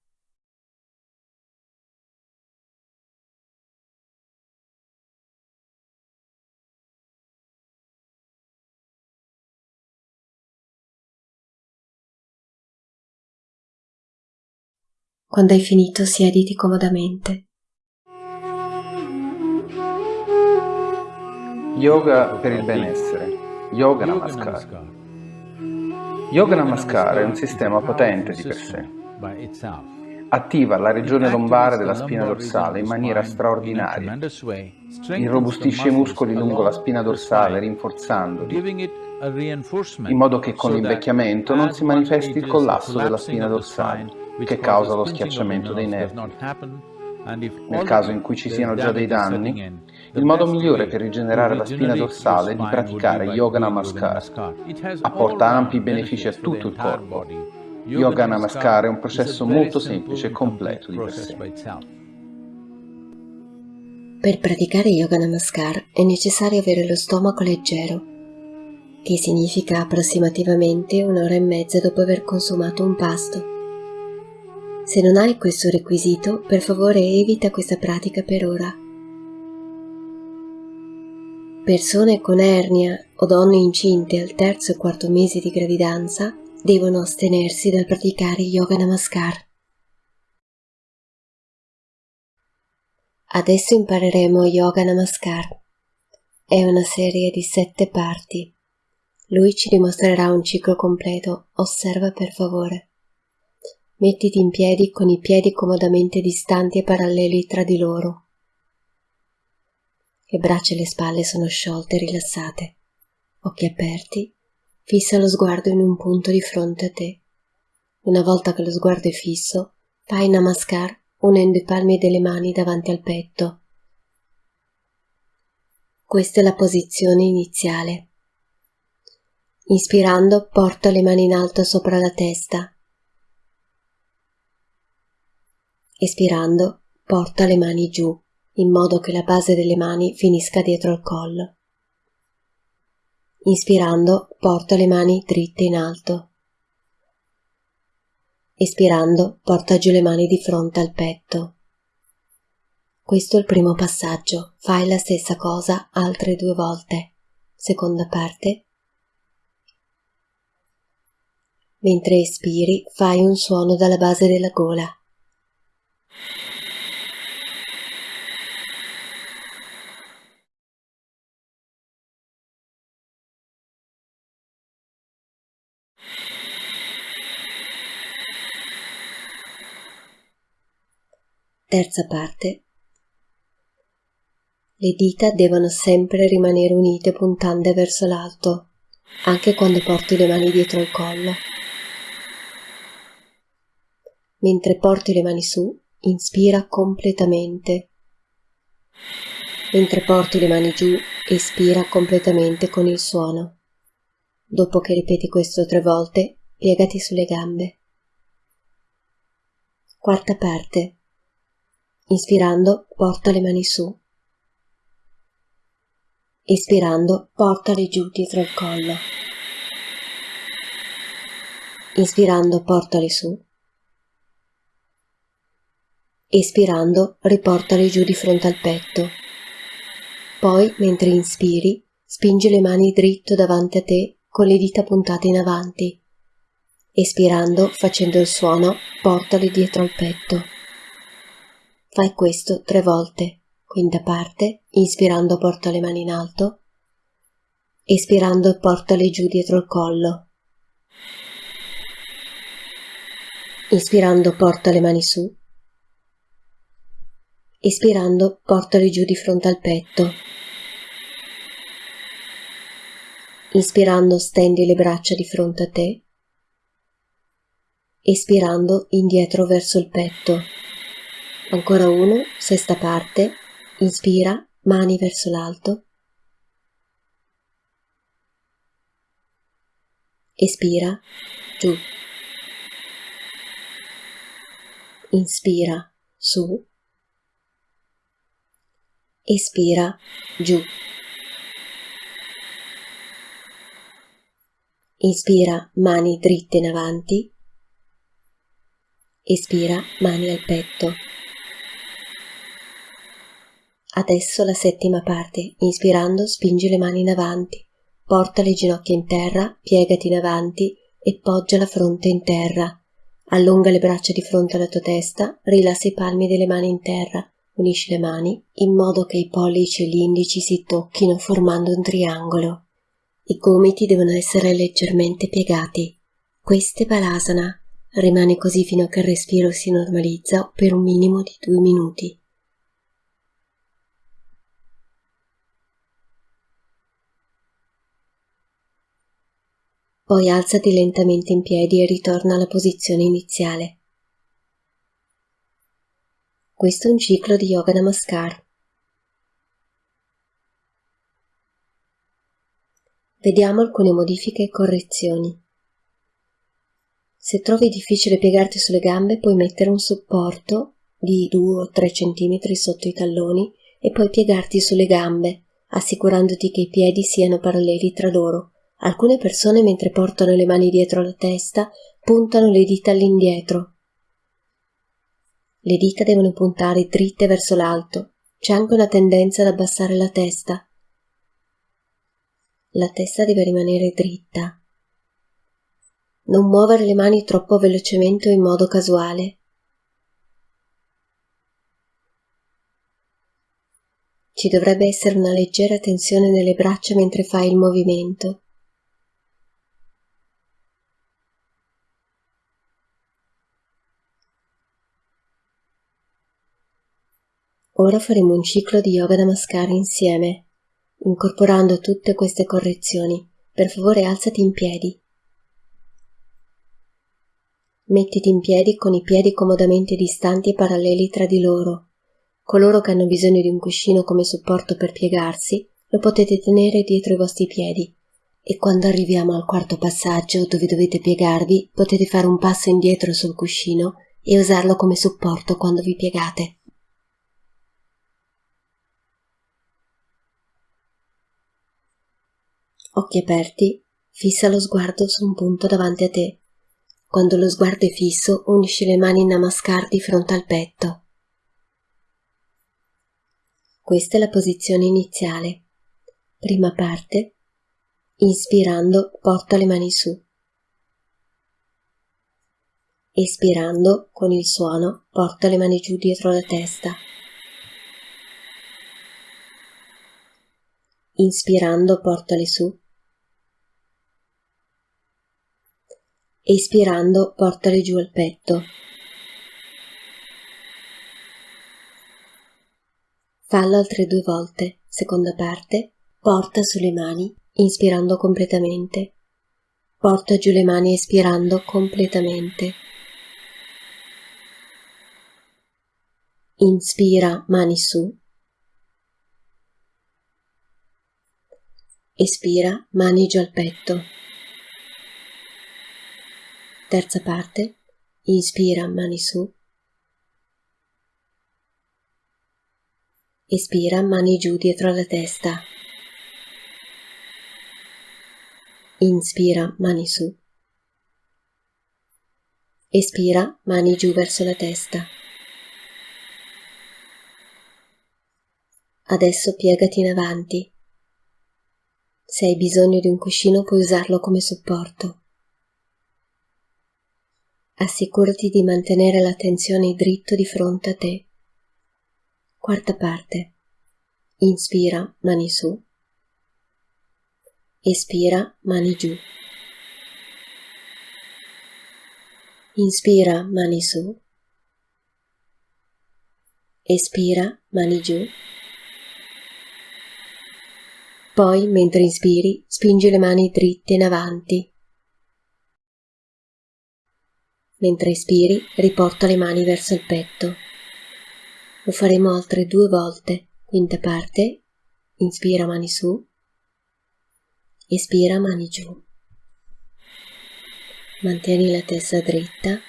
Quando hai finito siediti comodamente. Yoga per il benessere. Yoga Namaskar. Yoga Namaskar è un sistema potente di per sé. Attiva la regione lombare della spina dorsale in maniera straordinaria. Irrobustisce i muscoli lungo la spina dorsale rinforzandoli, in modo che con l'invecchiamento non si manifesti il collasso della spina dorsale, che causa lo schiacciamento dei nervi. Nel caso in cui ci siano già dei danni, il modo migliore per rigenerare la spina dorsale è di praticare Yoga Namaskar. Apporta ampi benefici a tutto il corpo. Yoga Namaskar è un processo molto semplice e completo di per sé. Per praticare Yoga Namaskar è necessario avere lo stomaco leggero, che significa approssimativamente un'ora e mezza dopo aver consumato un pasto. Se non hai questo requisito, per favore evita questa pratica per ora. Persone con ernia o donne incinte al terzo e quarto mese di gravidanza devono astenersi dal praticare yoga namaskar. Adesso impareremo yoga namaskar. È una serie di sette parti. Lui ci dimostrerà un ciclo completo. Osserva per favore. Mettiti in piedi con i piedi comodamente distanti e paralleli tra di loro. Le braccia e le spalle sono sciolte e rilassate. Occhi aperti, fissa lo sguardo in un punto di fronte a te. Una volta che lo sguardo è fisso, fai namaskar unendo i palmi delle mani davanti al petto. Questa è la posizione iniziale. Inspirando, porta le mani in alto sopra la testa Espirando, porta le mani giù, in modo che la base delle mani finisca dietro al collo. Inspirando, porta le mani dritte in alto. Espirando, porta giù le mani di fronte al petto. Questo è il primo passaggio. Fai la stessa cosa altre due volte. Seconda parte. Mentre espiri, fai un suono dalla base della gola. Terza parte. Le dita devono sempre rimanere unite puntando verso l'alto, anche quando porti le mani dietro il collo. Mentre porti le mani su, inspira completamente. Mentre porti le mani giù, espira completamente con il suono. Dopo che ripeti questo tre volte, piegati sulle gambe. Quarta parte. Inspirando, porta le mani su. Espirando, portale giù dietro il collo. Inspirando, portali su. Espirando, riportali giù di fronte al petto. Poi, mentre inspiri, spingi le mani dritto davanti a te con le dita puntate in avanti. Espirando, facendo il suono, portali dietro al petto. Fai questo tre volte. Quinta parte, inspirando porta le mani in alto. Espirando portale giù dietro il collo. Inspirando porta le mani su. Espirando portale giù di fronte al petto. Inspirando stendi le braccia di fronte a te. Espirando indietro verso il petto. Ancora uno, sesta parte. Inspira, mani verso l'alto. Espira, giù. Inspira, su. Espira, giù. Inspira, mani dritte in avanti. Espira, mani al petto. Adesso la settima parte. Inspirando, spingi le mani in avanti. Porta le ginocchia in terra, piegati in avanti e poggia la fronte in terra. Allunga le braccia di fronte alla tua testa, rilassa i palmi delle mani in terra, unisci le mani in modo che i pollici e gli indici si tocchino formando un triangolo. I gomiti devono essere leggermente piegati. Questa è Balasana. Rimane così fino a che il respiro si normalizza per un minimo di due minuti. Poi alzati lentamente in piedi e ritorna alla posizione iniziale. Questo è un ciclo di Yoga Namaskar. Vediamo alcune modifiche e correzioni. Se trovi difficile piegarti sulle gambe, puoi mettere un supporto di 2 o 3 cm sotto i talloni e poi piegarti sulle gambe, assicurandoti che i piedi siano paralleli tra loro. Alcune persone, mentre portano le mani dietro la testa, puntano le dita all'indietro. Le dita devono puntare dritte verso l'alto. C'è anche una tendenza ad abbassare la testa. La testa deve rimanere dritta. Non muovere le mani troppo velocemente o in modo casuale. Ci dovrebbe essere una leggera tensione nelle braccia mentre fai il movimento. Ora faremo un ciclo di yoga namaskar insieme incorporando tutte queste correzioni. Per favore alzati in piedi. Mettiti in piedi con i piedi comodamente distanti e paralleli tra di loro. Coloro che hanno bisogno di un cuscino come supporto per piegarsi, lo potete tenere dietro i vostri piedi. E quando arriviamo al quarto passaggio, dove dovete piegarvi, potete fare un passo indietro sul cuscino e usarlo come supporto quando vi piegate. Occhi aperti, fissa lo sguardo su un punto davanti a te. Quando lo sguardo è fisso, unisci le mani in namaskar di fronte al petto. Questa è la posizione iniziale. Prima parte. Inspirando, porta le mani su. Espirando, con il suono, porta le mani giù dietro la testa. Inspirando, portale su. Espirando, portale giù al petto. Fallo altre due volte. Seconda parte. Porta sulle mani, inspirando completamente. Porta giù le mani espirando completamente. Inspira, mani su. Espira, mani giù al petto. Terza parte. Inspira, mani su. Espira, mani giù dietro la testa. Inspira, mani su. Espira, mani giù verso la testa. Adesso piegati in avanti. Se hai bisogno di un cuscino puoi usarlo come supporto. Assicurati di mantenere l'attenzione dritto di fronte a te. Quarta parte. Inspira, mani su. Espira, mani giù. Inspira, mani su. Espira, mani giù. Poi, mentre inspiri, spingi le mani dritte in avanti. Mentre espiri, riporta le mani verso il petto. Lo faremo altre due volte. Quinta parte. Inspira mani su. Espira mani giù. Mantieni la testa dritta.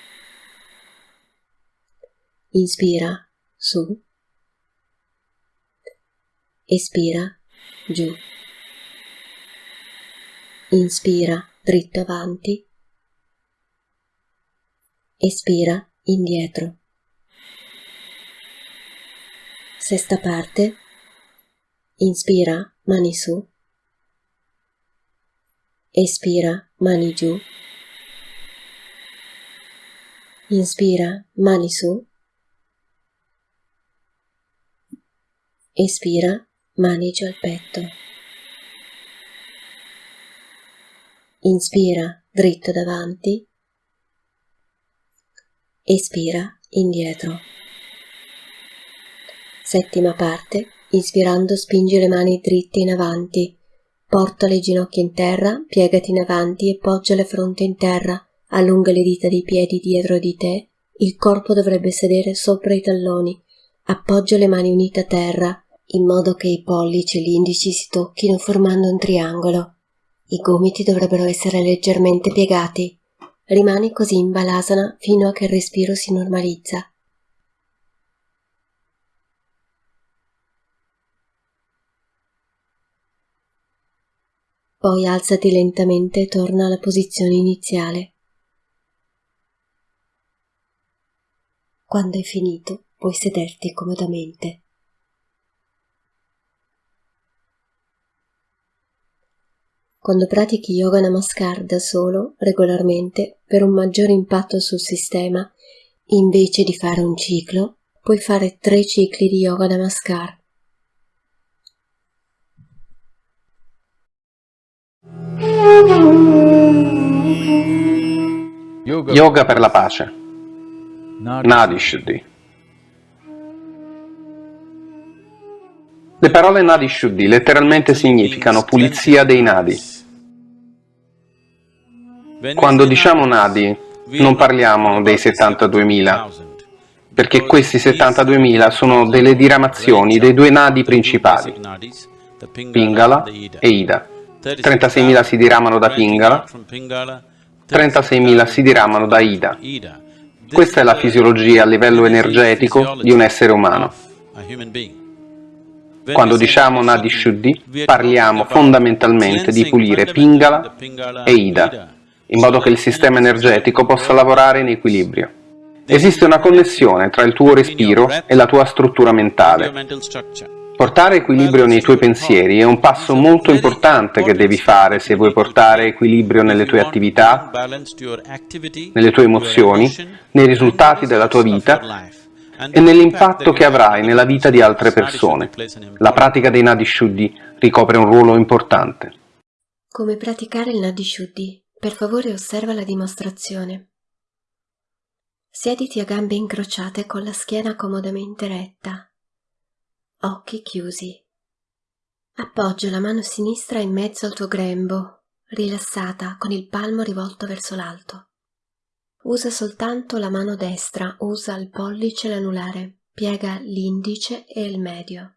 Inspira su. Espira giù. Inspira dritto avanti. Espira indietro. Sesta parte. Inspira mani su. Espira mani giù. Inspira mani su. Espira mani giù al petto. Inspira dritto davanti. Espira indietro. Settima parte. Inspirando spingi le mani dritte in avanti. Porta le ginocchia in terra, piegati in avanti e poggia le fronte in terra. Allunga le dita dei piedi dietro di te. Il corpo dovrebbe sedere sopra i talloni. Appoggia le mani unite a terra in modo che i pollici e gli indici si tocchino formando un triangolo. I gomiti dovrebbero essere leggermente piegati. Rimani così in balasana fino a che il respiro si normalizza. Poi alzati lentamente e torna alla posizione iniziale. Quando hai finito, puoi sederti comodamente. Quando pratichi yoga namaskar da solo, regolarmente, per un maggiore impatto sul sistema, invece di fare un ciclo, puoi fare tre cicli di yoga namaskar. Yoga per la pace. Nadi Shuddhi. Le parole Nadi Shuddhi letteralmente significano pulizia dei nadi. Quando diciamo nadi non parliamo dei 72.000, perché questi 72.000 sono delle diramazioni dei due nadi principali, Pingala e Ida. 36.000 si diramano da Pingala, 36.000 si diramano da Ida. Questa è la fisiologia a livello energetico di un essere umano. Quando diciamo Nadi Shuddhi, parliamo fondamentalmente di pulire Pingala e Ida, in modo che il sistema energetico possa lavorare in equilibrio. Esiste una connessione tra il tuo respiro e la tua struttura mentale. Portare equilibrio nei tuoi pensieri è un passo molto importante che devi fare se vuoi portare equilibrio nelle tue attività, nelle tue emozioni, nei risultati della tua vita e nell'impatto che avrai nella vita di altre persone. La pratica dei Nadi Shuddhi ricopre un ruolo importante. Come praticare il Nadi Shuddhi? Per favore osserva la dimostrazione. Siediti a gambe incrociate con la schiena comodamente retta, occhi chiusi. Appoggia la mano sinistra in mezzo al tuo grembo, rilassata, con il palmo rivolto verso l'alto. Usa soltanto la mano destra, usa il pollice e l'anulare, piega l'indice e il medio.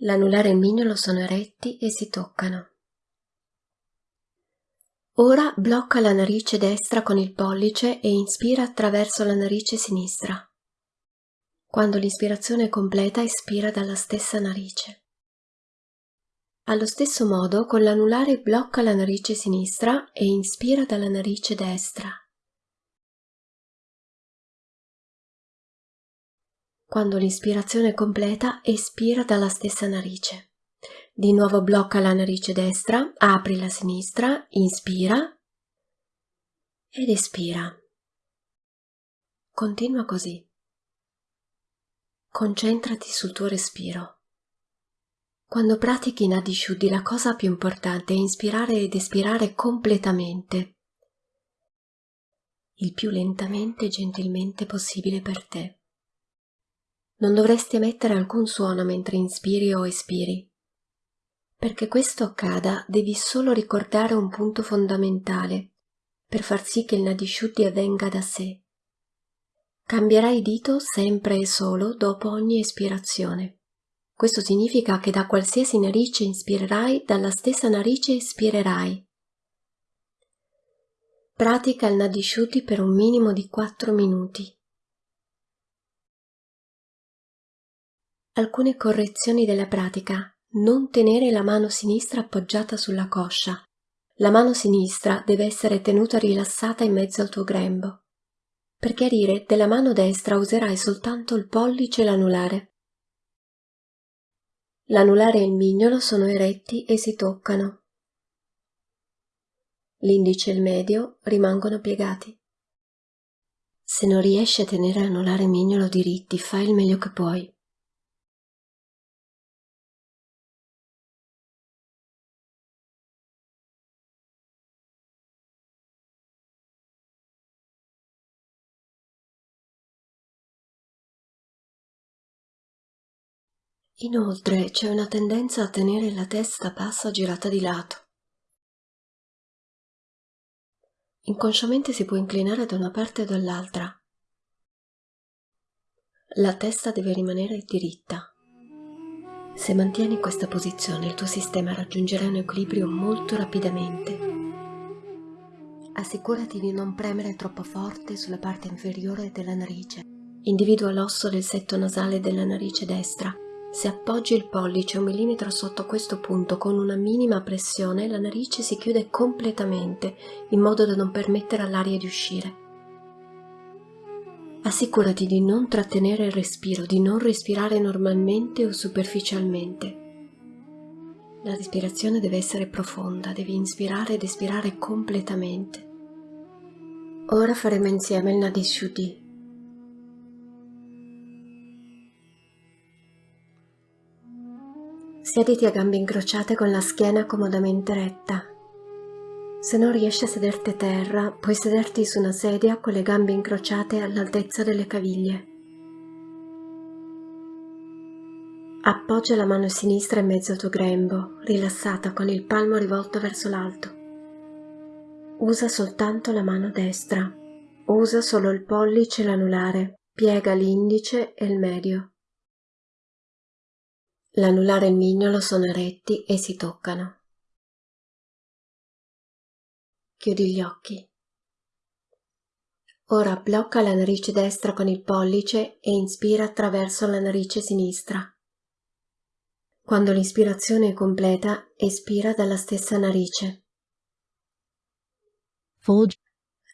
L'anulare e il mignolo sono eretti e si toccano. Ora blocca la narice destra con il pollice e inspira attraverso la narice sinistra. Quando l'ispirazione è completa, espira dalla stessa narice. Allo stesso modo, con l'anulare blocca la narice sinistra e inspira dalla narice destra. Quando l'ispirazione è completa, espira dalla stessa narice. Di nuovo blocca la narice destra, apri la sinistra, inspira ed espira. Continua così. Concentrati sul tuo respiro. Quando pratichi Nadi Shuddhi la cosa più importante è inspirare ed espirare completamente, il più lentamente e gentilmente possibile per te. Non dovresti emettere alcun suono mentre inspiri o espiri. Perché questo accada devi solo ricordare un punto fondamentale per far sì che il Nadishuddhi avvenga da sé. Cambierai dito sempre e solo dopo ogni espirazione. Questo significa che da qualsiasi narice inspirerai, dalla stessa narice espirerai. Pratica il Nadishuddhi per un minimo di 4 minuti. Alcune correzioni della pratica. Non tenere la mano sinistra appoggiata sulla coscia. La mano sinistra deve essere tenuta rilassata in mezzo al tuo grembo. Per chiarire, della mano destra userai soltanto il pollice e l'anulare. L'anulare e il mignolo sono eretti e si toccano. L'indice e il medio rimangono piegati. Se non riesci a tenere anulare e mignolo diritti, fai il meglio che puoi. Inoltre c'è una tendenza a tenere la testa bassa girata di lato. Inconsciamente si può inclinare da una parte o dall'altra. La testa deve rimanere diritta. Se mantieni questa posizione il tuo sistema raggiungerà un equilibrio molto rapidamente. Assicurati di non premere troppo forte sulla parte inferiore della narice. Individua l'osso del setto nasale della narice destra se appoggi il pollice un millimetro sotto questo punto con una minima pressione, la narice si chiude completamente in modo da non permettere all'aria di uscire. Assicurati di non trattenere il respiro, di non respirare normalmente o superficialmente. La respirazione deve essere profonda, devi inspirare ed espirare completamente. Ora faremo insieme il Nadishuddhi, Siediti a gambe incrociate con la schiena comodamente retta. Se non riesci a sederti a terra, puoi sederti su una sedia con le gambe incrociate all'altezza delle caviglie. Appoggia la mano sinistra in mezzo al tuo grembo, rilassata con il palmo rivolto verso l'alto. Usa soltanto la mano destra. Usa solo il pollice e l'anulare. Piega l'indice e il medio. L'anulare e il mignolo sono eretti e si toccano. Chiudi gli occhi. Ora blocca la narice destra con il pollice e inspira attraverso la narice sinistra. Quando l'ispirazione è completa, espira dalla stessa narice.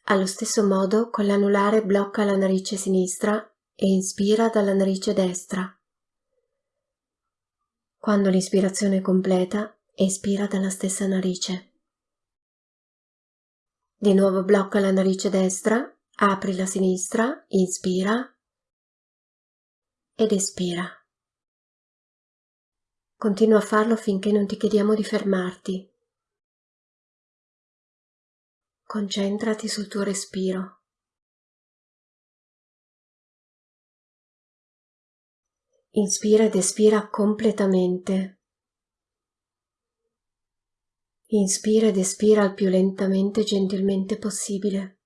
Allo stesso modo, con l'anulare blocca la narice sinistra e inspira dalla narice destra. Quando l'ispirazione è completa, espira dalla stessa narice. Di nuovo blocca la narice destra, apri la sinistra, inspira ed espira. Continua a farlo finché non ti chiediamo di fermarti. Concentrati sul tuo respiro. Inspira ed espira completamente. Inspira ed espira il più lentamente e gentilmente possibile.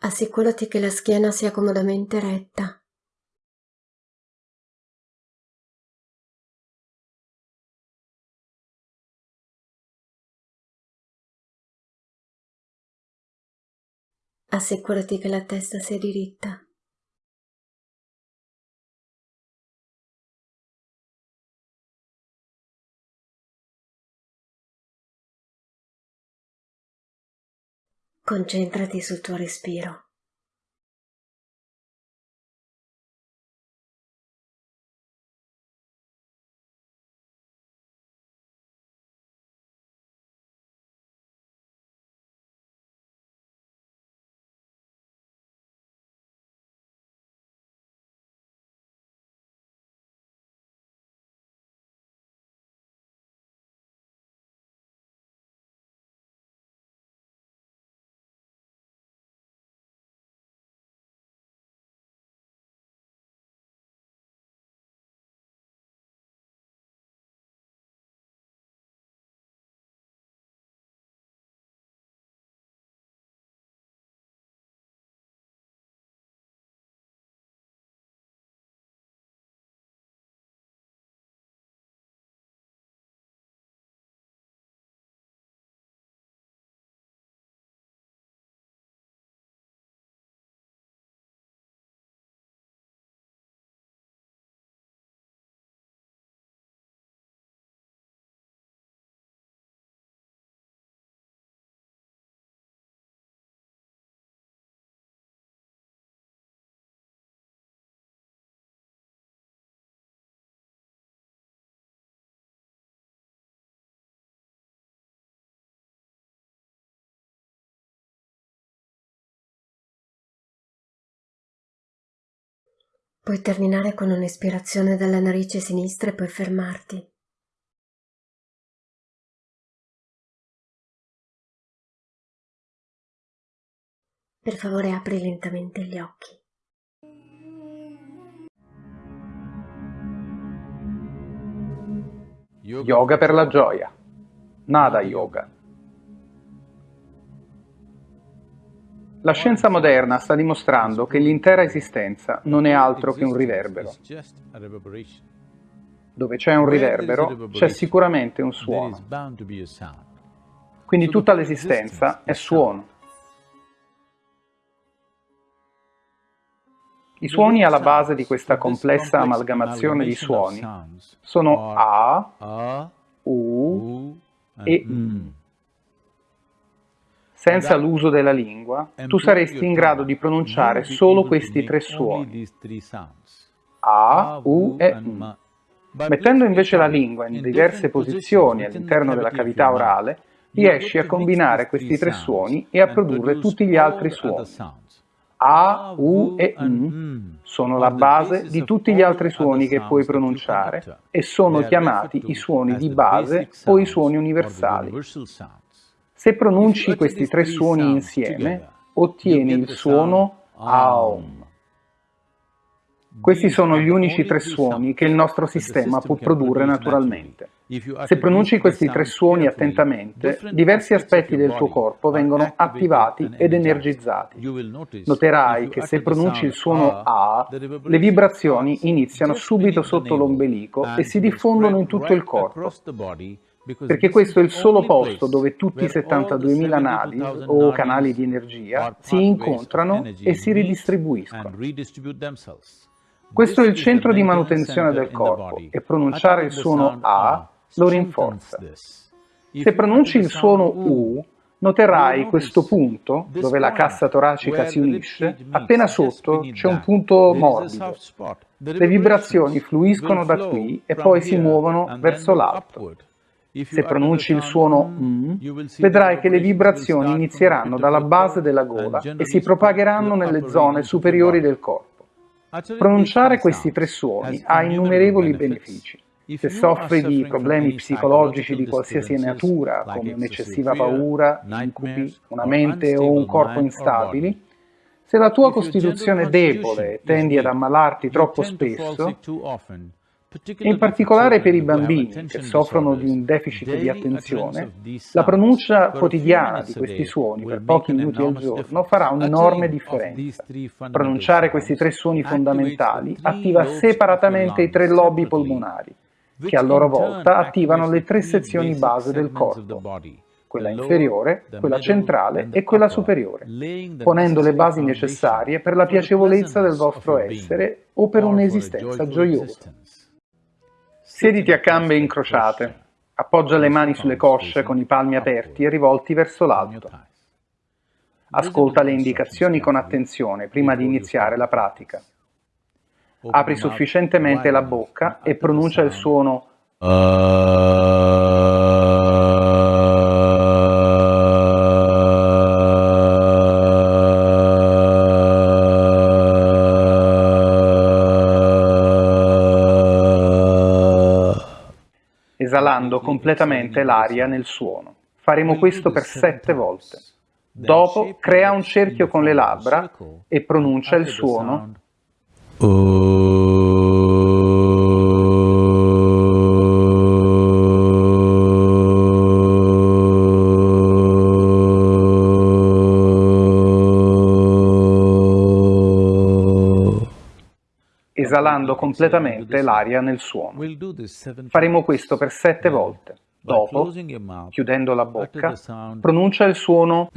Assicurati che la schiena sia comodamente retta. Assicurati che la testa sia diritta. Concentrati sul tuo respiro. Puoi terminare con un'ispirazione dalla narice sinistra e poi fermarti. Per favore apri lentamente gli occhi. Yoga per la gioia. Nada yoga. La scienza moderna sta dimostrando che l'intera esistenza non è altro che un riverbero. Dove c'è un riverbero c'è sicuramente un suono. Quindi tutta l'esistenza è suono. I suoni alla base di questa complessa amalgamazione di suoni sono A, U e I. Senza l'uso della lingua, tu saresti in grado di pronunciare solo questi tre suoni, A, U e M. Mettendo invece la lingua in diverse posizioni all'interno della cavità orale, riesci a combinare questi tre suoni e a produrre tutti gli altri suoni. A, U e M sono la base di tutti gli altri suoni che puoi pronunciare e sono chiamati i suoni di base o i suoni universali. Se pronunci questi tre suoni insieme, ottieni il suono Aum. Questi sono gli unici tre suoni che il nostro sistema può produrre naturalmente. Se pronunci questi tre suoni attentamente, diversi aspetti del tuo corpo vengono attivati ed energizzati. Noterai che se pronunci il suono A, le vibrazioni iniziano subito sotto l'ombelico e si diffondono in tutto il corpo perché questo è il solo posto dove tutti i 72.000 nadi o canali di energia si incontrano e si ridistribuiscono. Questo è il centro di manutenzione del corpo e pronunciare il suono A lo rinforza. Se pronunci il suono U, noterai questo punto, dove la cassa toracica si unisce, appena sotto c'è un punto morbido. Le vibrazioni fluiscono da qui e poi si muovono verso l'alto. Se pronunci il suono M, vedrai che le vibrazioni inizieranno dalla base della gola e si propagheranno nelle zone superiori del corpo. Pronunciare questi tre suoni ha innumerevoli benefici. Se soffri di problemi psicologici di qualsiasi natura, come un'eccessiva paura, incubi, una mente o un corpo instabili, se la tua costituzione è debole e tendi ad ammalarti troppo spesso, in particolare per i bambini che soffrono di un deficit di attenzione, la pronuncia quotidiana di questi suoni per pochi minuti al giorno farà un'enorme differenza. Pronunciare questi tre suoni fondamentali attiva separatamente i tre lobi polmonari, che a loro volta attivano le tre sezioni base del corpo, quella inferiore, quella centrale e quella superiore, ponendo le basi necessarie per la piacevolezza del vostro essere o per un'esistenza gioiosa. Siediti a gambe incrociate, appoggia le mani sulle cosce con i palmi aperti e rivolti verso l'alto. Ascolta le indicazioni con attenzione prima di iniziare la pratica. Apri sufficientemente la bocca e pronuncia il suono esalando completamente l'aria nel suono. Faremo questo per sette volte. Dopo crea un cerchio con le labbra e pronuncia il suono esalando completamente l'aria nel suono. Faremo questo per sette volte. Dopo, chiudendo la bocca, pronuncia il suono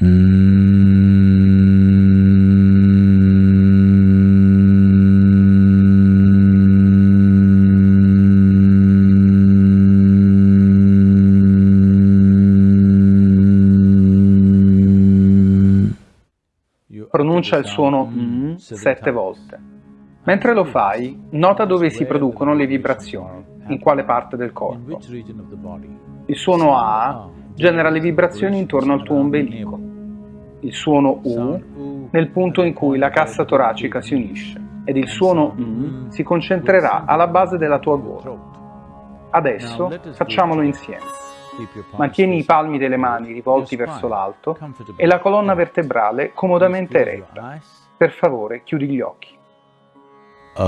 pronuncia il suono mm sette volte. Mentre lo fai, nota dove si producono le vibrazioni, in quale parte del corpo. Il suono A genera le vibrazioni intorno al tuo ombelico, il suono U nel punto in cui la cassa toracica si unisce. ed il suono mm. si concentrerà alla base della tua gola. Adesso facciamolo insieme. Mantieni i palmi delle mani rivolti verso l'alto e la colonna vertebrale comodamente eretta. Per favore, chiudi gli occhi. Fai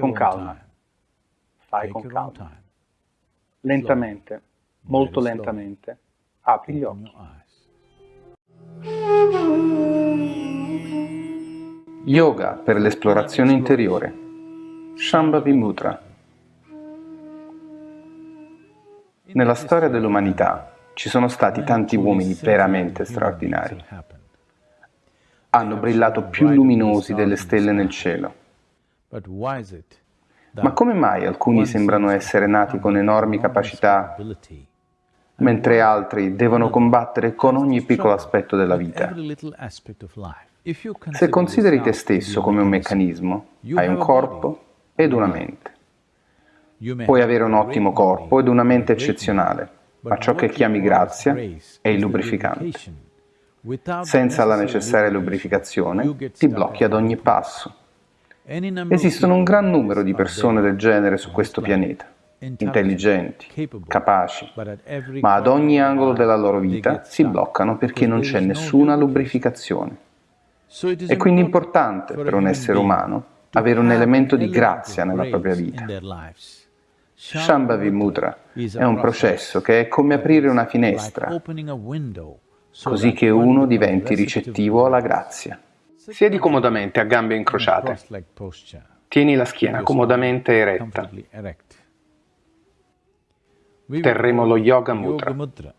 con calma. Fai con calma. Lentamente, molto lentamente, apri gli occhi. Yoga per l'esplorazione interiore. Shambhavi Mudra. Nella storia dell'umanità ci sono stati tanti uomini veramente straordinari. Hanno brillato più luminosi delle stelle nel cielo. Ma come mai alcuni sembrano essere nati con enormi capacità, mentre altri devono combattere con ogni piccolo aspetto della vita? Se consideri te stesso come un meccanismo, hai un corpo ed una mente. Puoi avere un ottimo corpo ed una mente eccezionale, ma ciò che chiami grazia è il lubrificante. Senza la necessaria lubrificazione ti blocchi ad ogni passo. Esistono un gran numero di persone del genere su questo pianeta, intelligenti, capaci, ma ad ogni angolo della loro vita si bloccano perché non c'è nessuna lubrificazione. È quindi importante per un essere umano avere un elemento di grazia nella propria vita. Shambhavi Mudra è un processo che è come aprire una finestra, così che uno diventi ricettivo alla grazia. Siedi comodamente a gambe incrociate. Tieni la schiena comodamente eretta. Terremo lo Yoga Mudra.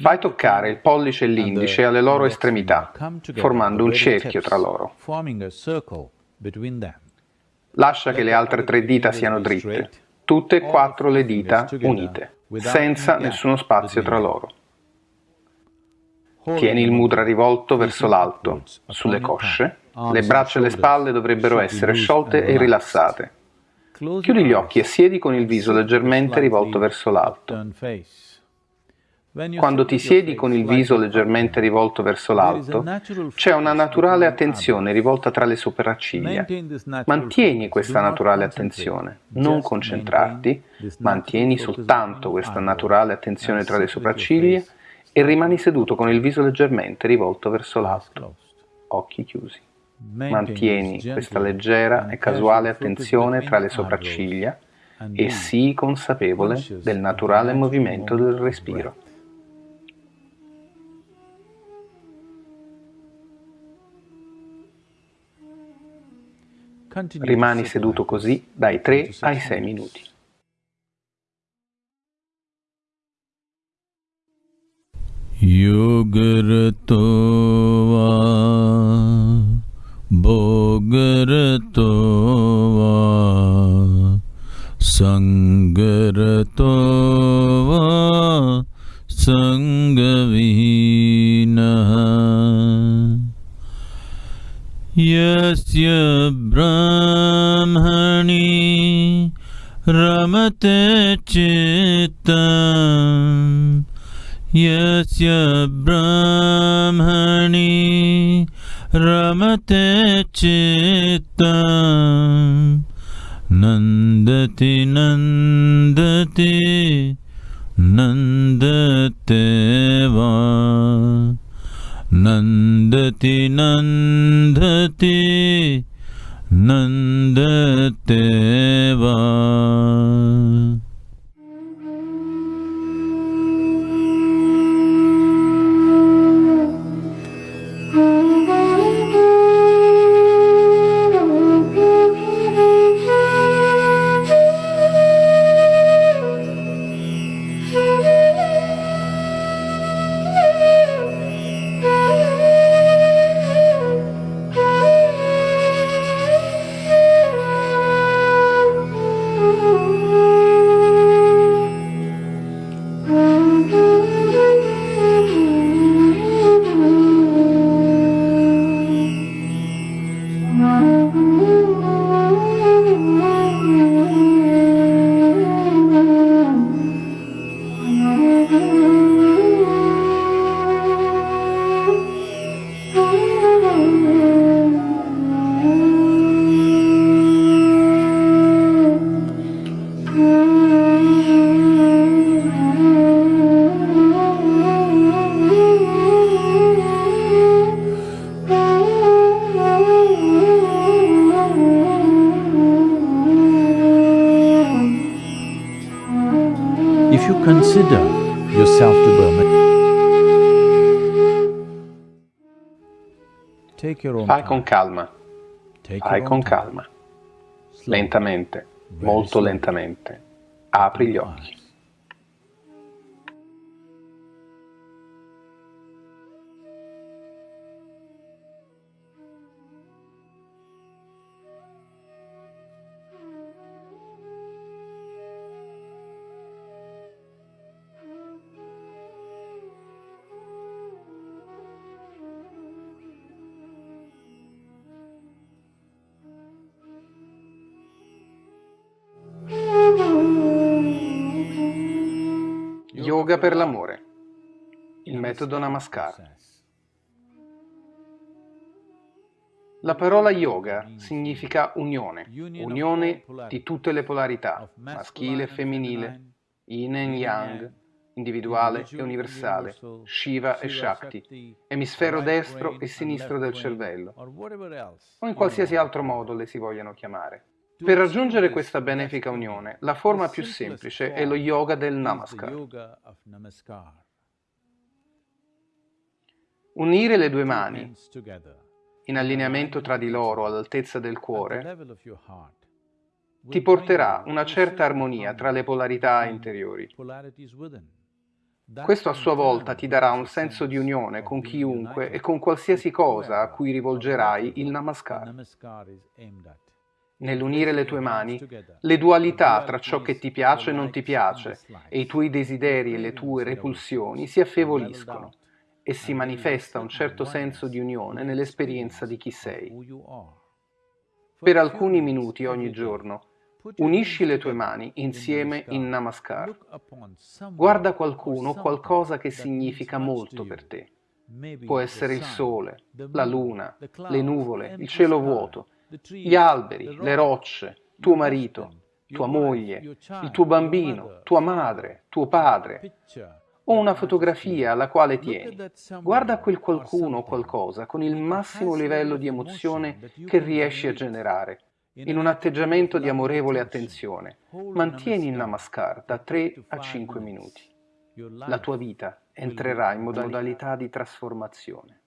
Fai toccare il pollice e l'indice alle loro estremità, formando un cerchio tra loro. Lascia che le altre tre dita siano dritte, tutte e quattro le dita unite, senza nessuno spazio tra loro. Tieni il mudra rivolto verso l'alto, sulle cosce. Le braccia e le spalle dovrebbero essere sciolte e rilassate. Chiudi gli occhi e siedi con il viso leggermente rivolto verso l'alto. Quando ti siedi con il viso leggermente rivolto verso l'alto, c'è una naturale attenzione rivolta tra le sopracciglia. Mantieni questa naturale attenzione, non concentrarti, mantieni soltanto questa naturale attenzione tra le sopracciglia e rimani seduto con il viso leggermente rivolto verso l'alto, occhi chiusi. Mantieni questa leggera e casuale attenzione tra le sopracciglia e sii consapevole del naturale movimento del respiro. Rimani seduto così dai 3 ai 6 minuti. योगरतो वा भोगरतो वा सङ्गरतो वा सङ्गविहीनः यस्य ब्रह्मणि रमते चित्तम् यस्य ब्रह्मणि रमते चित्तम्। नन्दति नन्दति नन्दते वा। नन्दति नन्दति नन्दते वा Time. con calma, your con calma, lentamente, molto lentamente. Apri gli occhi. Yoga per l'amore. Il metodo Namaskar. La parola yoga significa unione, unione di tutte le polarità, maschile e femminile, yin e yang, individuale e universale, Shiva e Shakti, emisfero destro e sinistro del cervello, o in qualsiasi altro modo le si vogliano chiamare. Per raggiungere questa benefica unione, la forma più semplice è lo yoga del Namaskar. Unire le due mani in allineamento tra di loro all'altezza del cuore ti porterà una certa armonia tra le polarità interiori. Questo a sua volta ti darà un senso di unione con chiunque e con qualsiasi cosa a cui rivolgerai il Namaskar. Nell'unire le tue mani, le dualità tra ciò che ti piace e non ti piace e i tuoi desideri e le tue repulsioni si affievoliscono e si manifesta un certo senso di unione nell'esperienza di chi sei. Per alcuni minuti ogni giorno, unisci le tue mani in insieme in Namaskar. Guarda qualcuno o qualcosa che significa molto per te. Può essere il sole, la luna, le nuvole, il cielo vuoto, gli alberi, le rocce, tuo marito, tua moglie, il tuo bambino, tua madre, tuo padre, o una fotografia alla quale tieni. Guarda quel qualcuno o qualcosa con il massimo livello di emozione che riesci a generare, in un atteggiamento di amorevole attenzione. Mantieni il Namaskar da for 3 to a 5 5 minutes. minuti. La tua vita entrerà in modalità di trasformazione.